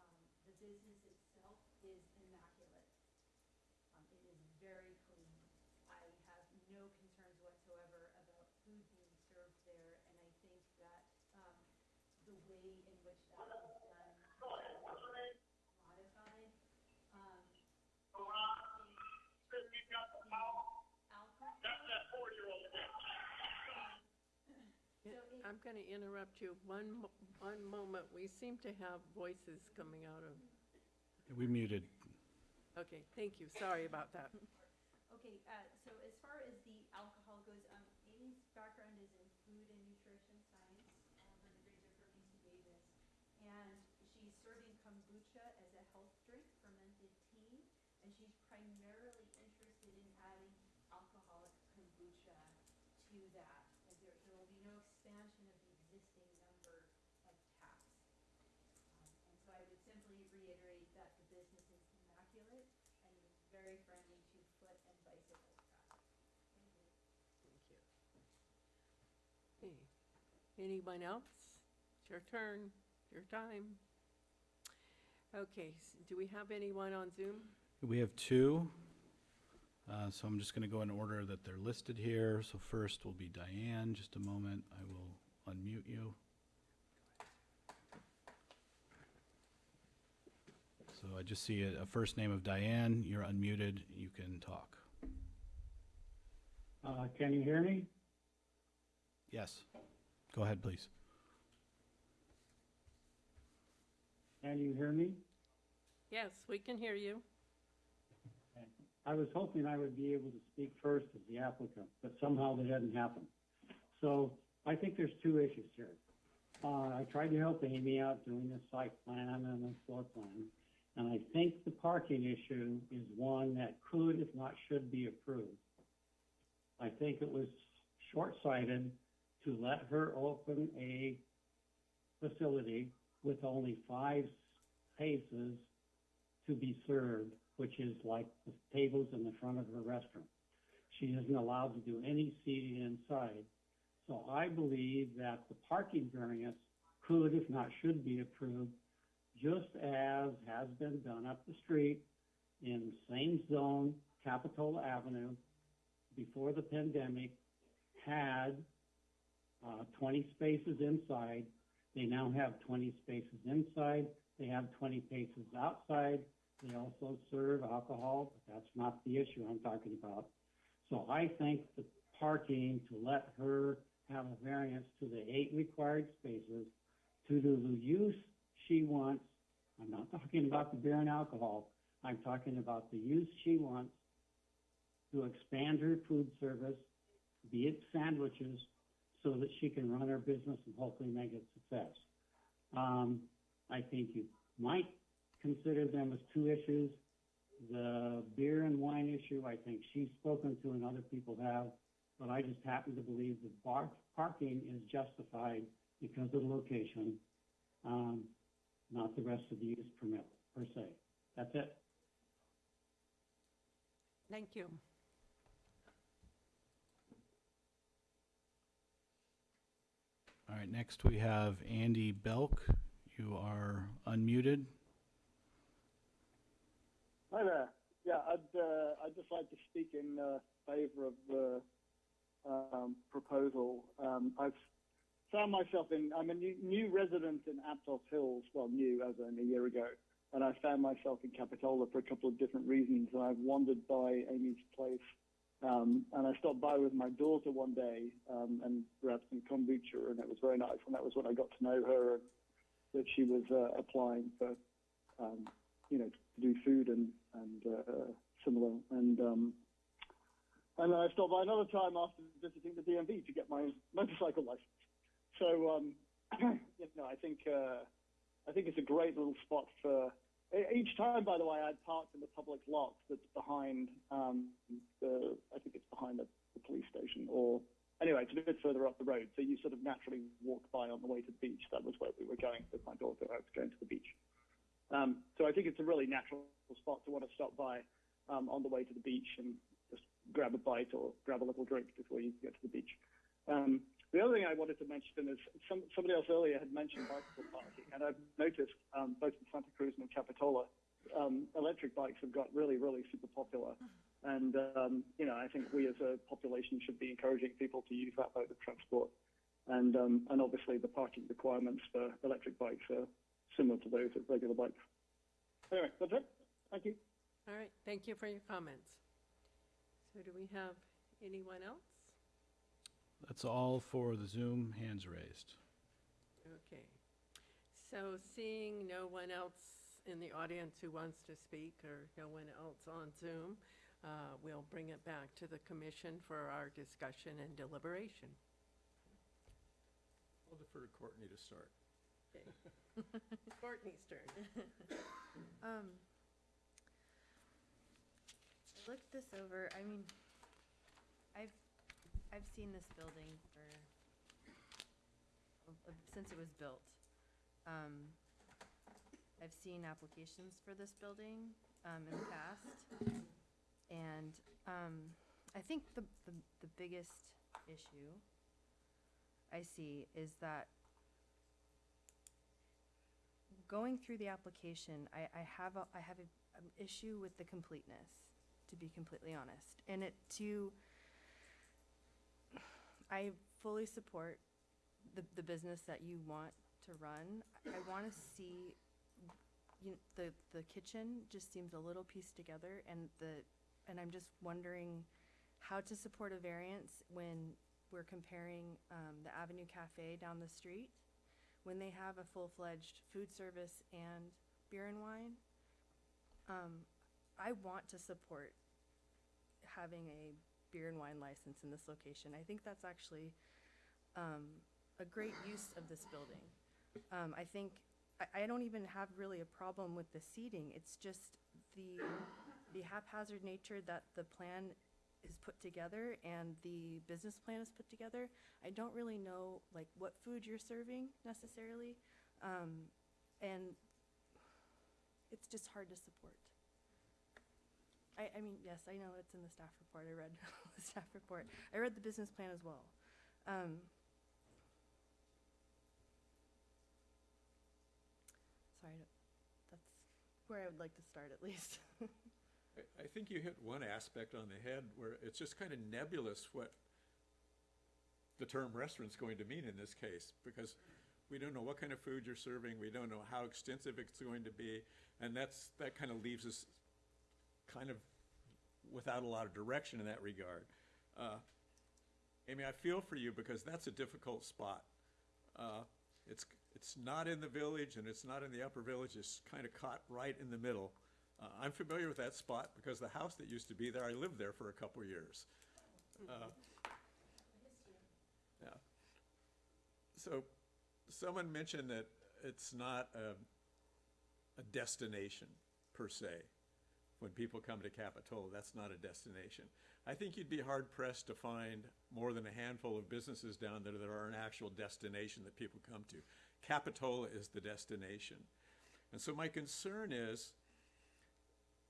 Um, the business itself is immaculate. Um, it is very clean. I have no concerns whatsoever about food being served there, and I think that, um, the way in which that was done modified, um, Yeah, I'm going to interrupt you one, mo- one moment. We seem to have voices coming out of, We muted. okay, thank you, sorry about that. Okay, uh, so as far as the alcohol goes, um, Amy's background is in food and nutrition science, um, her degrees are from UC Davis. And she's serving kombucha as a health drink, fermented tea, and she's primarily interested in adding alcoholic kombucha to that. And there, there will be no expansion of the existing number of taps. Um, And so I would simply reiterate that the business is immaculate and very friendly to foot and bicycle traffic. Thank you. Thank you. Okay, anyone else? It's your turn, your time. Okay, s- do we have anyone on Zoom? We have two, uh, so I'm just going to go in order that they're listed here. So first will be Diane, just a moment, I will unmute you. So I just see a, a first name of Diane, you're unmuted, you can talk. Uh, can you hear me? Yes, go ahead, please. Can you hear me? Yes, we can hear you. I was hoping I would be able to speak first as the applicant, but somehow that didn't happen. So I think there's two issues here. Uh, I tried to help Amy out doing the site plan and the floor plan, and I think the parking issue is one that could, if not should, be approved. I think it was short-sighted to let her open a facility with only five spaces to be served, which is like the tables in the front of her restaurant. She isn't allowed to do any seating inside. So I believe that the parking variance could, if not should, be approved, just as has been done up the street in the same zone, Capitola Avenue, before the pandemic, had uh, 20 spaces inside They now have twenty spaces inside, they have twenty spaces outside. They also serve alcohol, but that's not the issue I'm talking about. So I think the parking, to let her have a variance to the eight required spaces, to do the use she wants, I'm not talking about the beer and alcohol, I'm talking about the use she wants to expand her food service, be it sandwiches, so that she can run her business and hopefully make it success. Um, I think you might consider them as two issues. The beer and wine issue, I think she's spoken to and other people have, but I just happen to believe that parking is justified because of the location, um, not the rest of the use permit per se. That's it. Thank you. All right, next we have Andy Belk. You are unmuted. Hi there. Yeah, I'd, uh, I'd just like to speak in uh, favor of the um, proposal. Um, I've found myself in, I'm a new, new resident in Aptos Hills, well, new as in a year ago, and I found myself in Capitola for a couple of different reasons. And I've wandered by Amy's place, um, and I stopped by with my daughter one day um, and grabbed some kombucha, and it was very nice. And that was when I got to know her and that she was uh, applying for um, you know, to do food and and uh, similar. And um, and then I stopped by another time after visiting the DMV to get my motorcycle license. So um, <clears throat> you know, I think uh, I think it's a great little spot for. Each time, by the way, I'd parked in the public lot that's behind um, the. I think it's behind the, the police station, or anyway, it's a bit further up the road. So you sort of naturally walk by on the way to the beach. That was where we were going with my daughter. I was going to the beach. Um, so I think it's a really natural spot to want to stop by um, on the way to the beach and just grab a bite or grab a little drink before you get to the beach. Um, the other thing I wanted to mention is some, somebody else earlier had mentioned bicycle parking, and I've noticed um, both in Santa Cruz and in Capitola, um, electric bikes have got really, really super popular. And, um, you know, I think we as a population should be encouraging people to use that mode of transport. And, um, and obviously the parking requirements for electric bikes are similar to those of regular bikes. Anyway, that's it. Thank you. All right, thank you for your comments. So do we have anyone else? That's all for the Zoom hands raised. Okay. So seeing no one else in the audience who wants to speak or no one else on Zoom, uh, we'll bring it back to the commission for our discussion and deliberation. I'll defer to Courtney to start. Okay. <laughs> Courtney's turn. <laughs> Um, I looked this over, I mean, I've, I've seen this building for, uh, since it was built. Um, I've seen applications for this building, um, in the past. And, um, I think the, the, the biggest issue I see is that going through the application, I, I have a, I have an issue with the completeness, to be completely honest. And it to, I fully support the, the business that you want to run. I want to see, you, the, the kitchen just seems a little pieced together and the, and I'm just wondering how to support a variance when we're comparing, um, the Avenue Cafe down the street when they have a full-fledged food service and beer and wine. Um, I want to support having a beer and wine license in this location. I think that's actually um, a great use of this building. Um, I think I, I don't even have really a problem with the seating. It's just the the haphazard nature that the plan is put together and the business plan is put together. I don't really know like what food you're serving necessarily, um, and it's just hard to support. I, I mean, yes, I know it's in the staff report. I read <laughs> the staff report. I read the business plan as well. Um, sorry, that's where I would like to start at least. <laughs> I, I think you hit one aspect on the head where it's just kind of nebulous what the term restaurant's going to mean in this case, because We don't know what kind of food you're serving, we don't know how extensive it's going to be, and that's, that kind of leaves us kind of without a lot of direction in that regard. Uh, Amy, I feel for you because that's a difficult spot. Uh, It's, it's not in the village and it's not in the upper village, it's kind of caught right in the middle. Uh, I'm familiar with that spot because the house that used to be there, I lived there for a couple years. Uh, Yeah. So, someone mentioned that it's not a, a destination per se. When people come to Capitola, that's not a destination. I think you'd be hard pressed to find more than a handful of businesses down there that are an actual destination that people come to. Capitola is the destination. And so my concern is,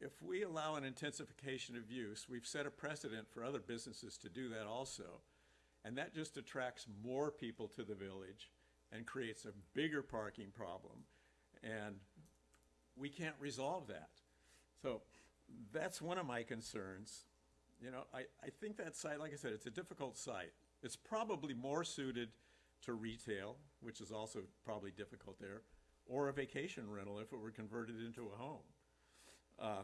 if we allow an intensification of use, we've set a precedent for other businesses to do that also. And that just attracts more people to the village and creates a bigger parking problem. And we can't resolve that. So that's one of my concerns. You know, I, I think that site, like I said, it's a difficult site. It's probably more suited to retail, which is also probably difficult there, or a vacation rental if it were converted into a home. Uh,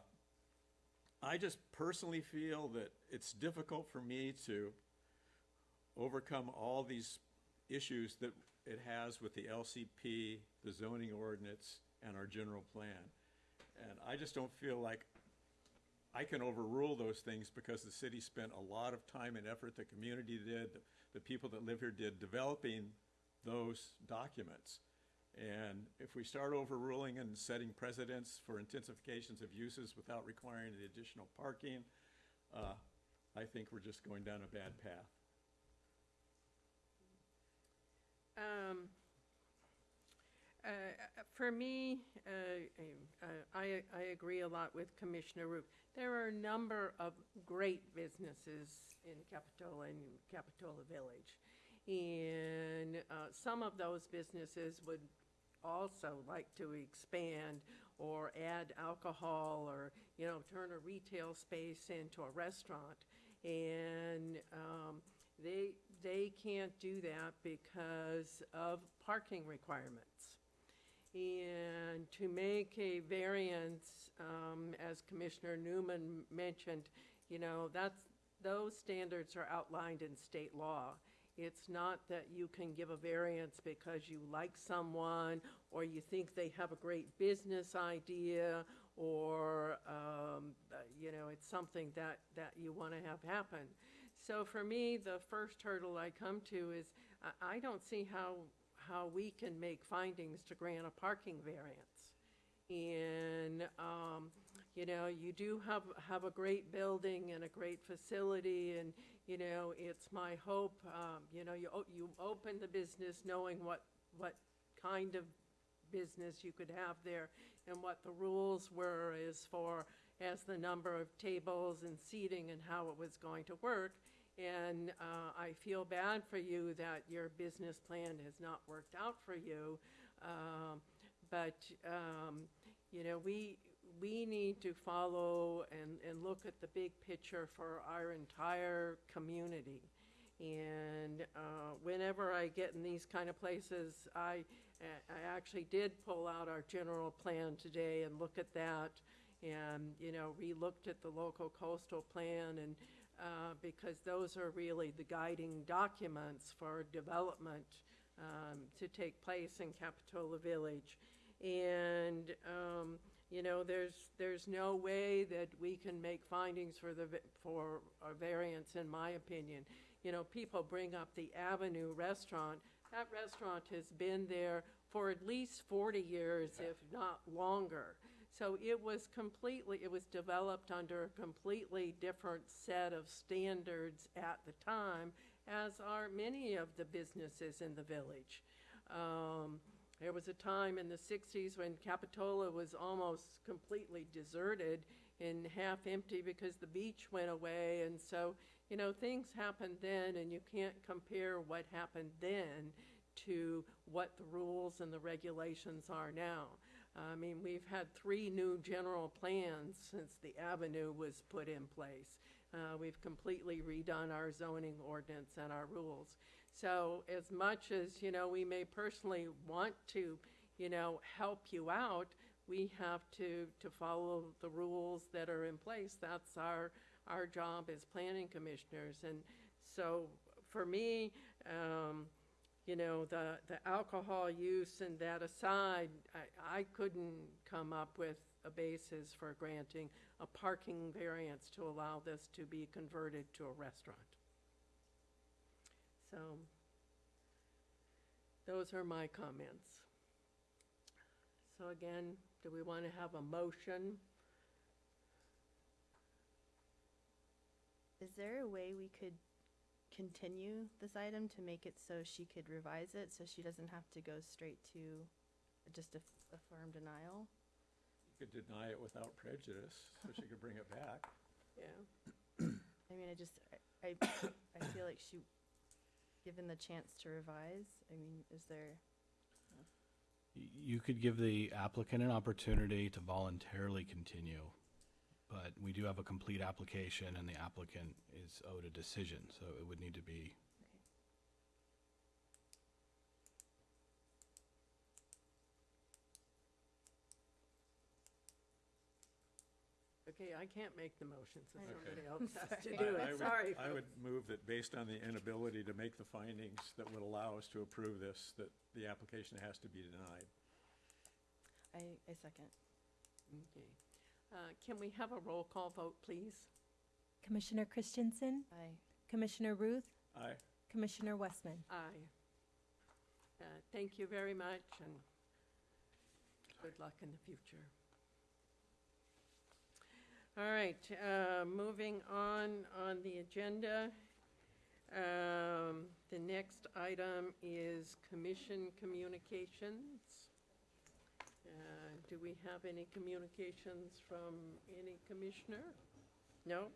I just personally feel that it's difficult for me to overcome all these issues that it has with the LCP, the zoning ordinance, and our general plan. And I just don't feel like I can overrule those things because the city spent a lot of time and effort, the community did, the- the people that live here did, developing those documents. And if we start overruling and setting precedents for intensifications of uses without requiring the additional parking, uh, I think we're just going down a bad path. Um, uh, For me, uh, uh, I, I agree a lot with Commissioner Roop. There are a number of great businesses in Capitola and Capitola Village. And uh, some of those businesses would also like to expand or add alcohol or, you know, turn a retail space into a restaurant. And um, they, they can't do that because of parking requirements. And to make a variance, um, as Commissioner Newman mentioned, you know, that's, those standards are outlined in state law. It's not that you can give a variance because you like someone, or you think they have a great business idea, or, um, uh, you know, it's something that, that you want to have happen. So for me, the first hurdle I come to is, I, I don't see how, how we can make findings to grant a parking variance. And, um, you know, you do have, have a great building and a great facility, and, you know, it's my hope, um, you know, you, you open the business knowing what, what kind of business you could have there and what the rules were as far as the number of tables and seating and how it was going to work. And uh, I feel bad for you that your business plan has not worked out for you. Um, But, um, you know, we, we need to follow and, and look at the big picture for our entire community. And uh, whenever I get in these kind of places, I, I actually did pull out our general plan today and look at that. And, you know, re-looked at the local coastal plan and, uh, because those are really the guiding documents for development um, to take place in Capitola Village. And, um, you know, there's, there's no way that we can make findings for the, for a variance, in my opinion. You know, people bring up the Avenue Restaurant. That restaurant has been there for at least 40 years, if not longer. So it was completely, it was developed under a completely different set of standards at the time, as are many of the businesses in the village. Um, there was a time in the 60s when Capitola was almost completely deserted and half empty because the beach went away. And so, you know, things happened then, and you can't compare what happened then to what the rules and the regulations are now. I mean, we've had three new general plans since the avenue was put in place. Uh, we've completely redone our zoning ordinance and our rules. So as much as, you know, we may personally want to, you know, help you out, we have to, to follow the rules that are in place. That's our, our job as planning commissioners. And so for me, um, you know, the, the alcohol use and that aside, I, I couldn't come up with a basis for granting a parking variance to allow this to be converted to a restaurant. So, those are my comments. So again, do we want to have a motion? Is there a way we could continue this item to make it so she could revise it, so she doesn't have to go straight to just a, a firm denial? You could deny it without prejudice, so she could bring it back. <laughs> Yeah. I mean, I just, I, I, I feel like she, given the chance to revise, I mean, is there? You could give the applicant an opportunity to voluntarily continue, but we do have a complete application and the applicant is owed a decision, so it would need to be Okay, I can't make the motion, so I somebody Okay. else has <laughs> to do I- I it. would- Sorry. I would move that based on the inability to make the findings that would allow us to approve this, that the application has to be denied. I, I second. Okay. Uh, Can we have a roll call vote, please? Commissioner Christensen, Aye. Commissioner Routh, Aye. Commissioner Westman. Aye. Uh, Thank you very much, and good luck in the future. All right, uh, moving on, on the agenda. Um, The next item is commission communications. Uh, Do we have any communications from any commissioner? No?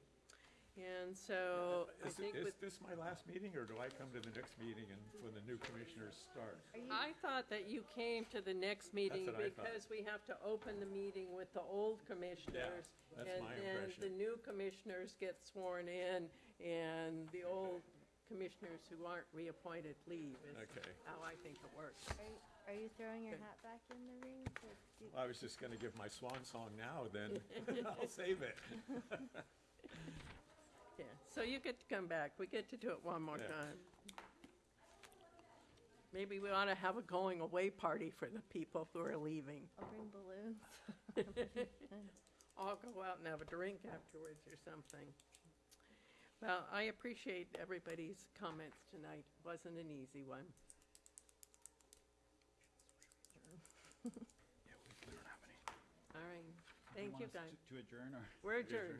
And so uh, I Is, think is with this my last meeting, or do I come to the next meeting and when the new commissioners start? I thought that you came to the next meeting what I thought. because we have to open the meeting with the old commissioners. that's my And then impression. the new commissioners get sworn in and the old commissioners who aren't reappointed leave is Okay. how I think it works. Are you, are you throwing your hat back in the ring? to do- I was just gonna give my swan song now, then <laughs> I'll save it. <laughs> Yeah, so you get to come back. We get to do it one more Yeah. time. Maybe we ought to have a going away party for the people who are leaving. I'll bring balloons. <laughs> I'll go out and have a drink afterwards or something. Well, I appreciate everybody's comments tonight. Wasn't an easy one. Thank you, guys. To adjourn or? We're <laughs> adjourned.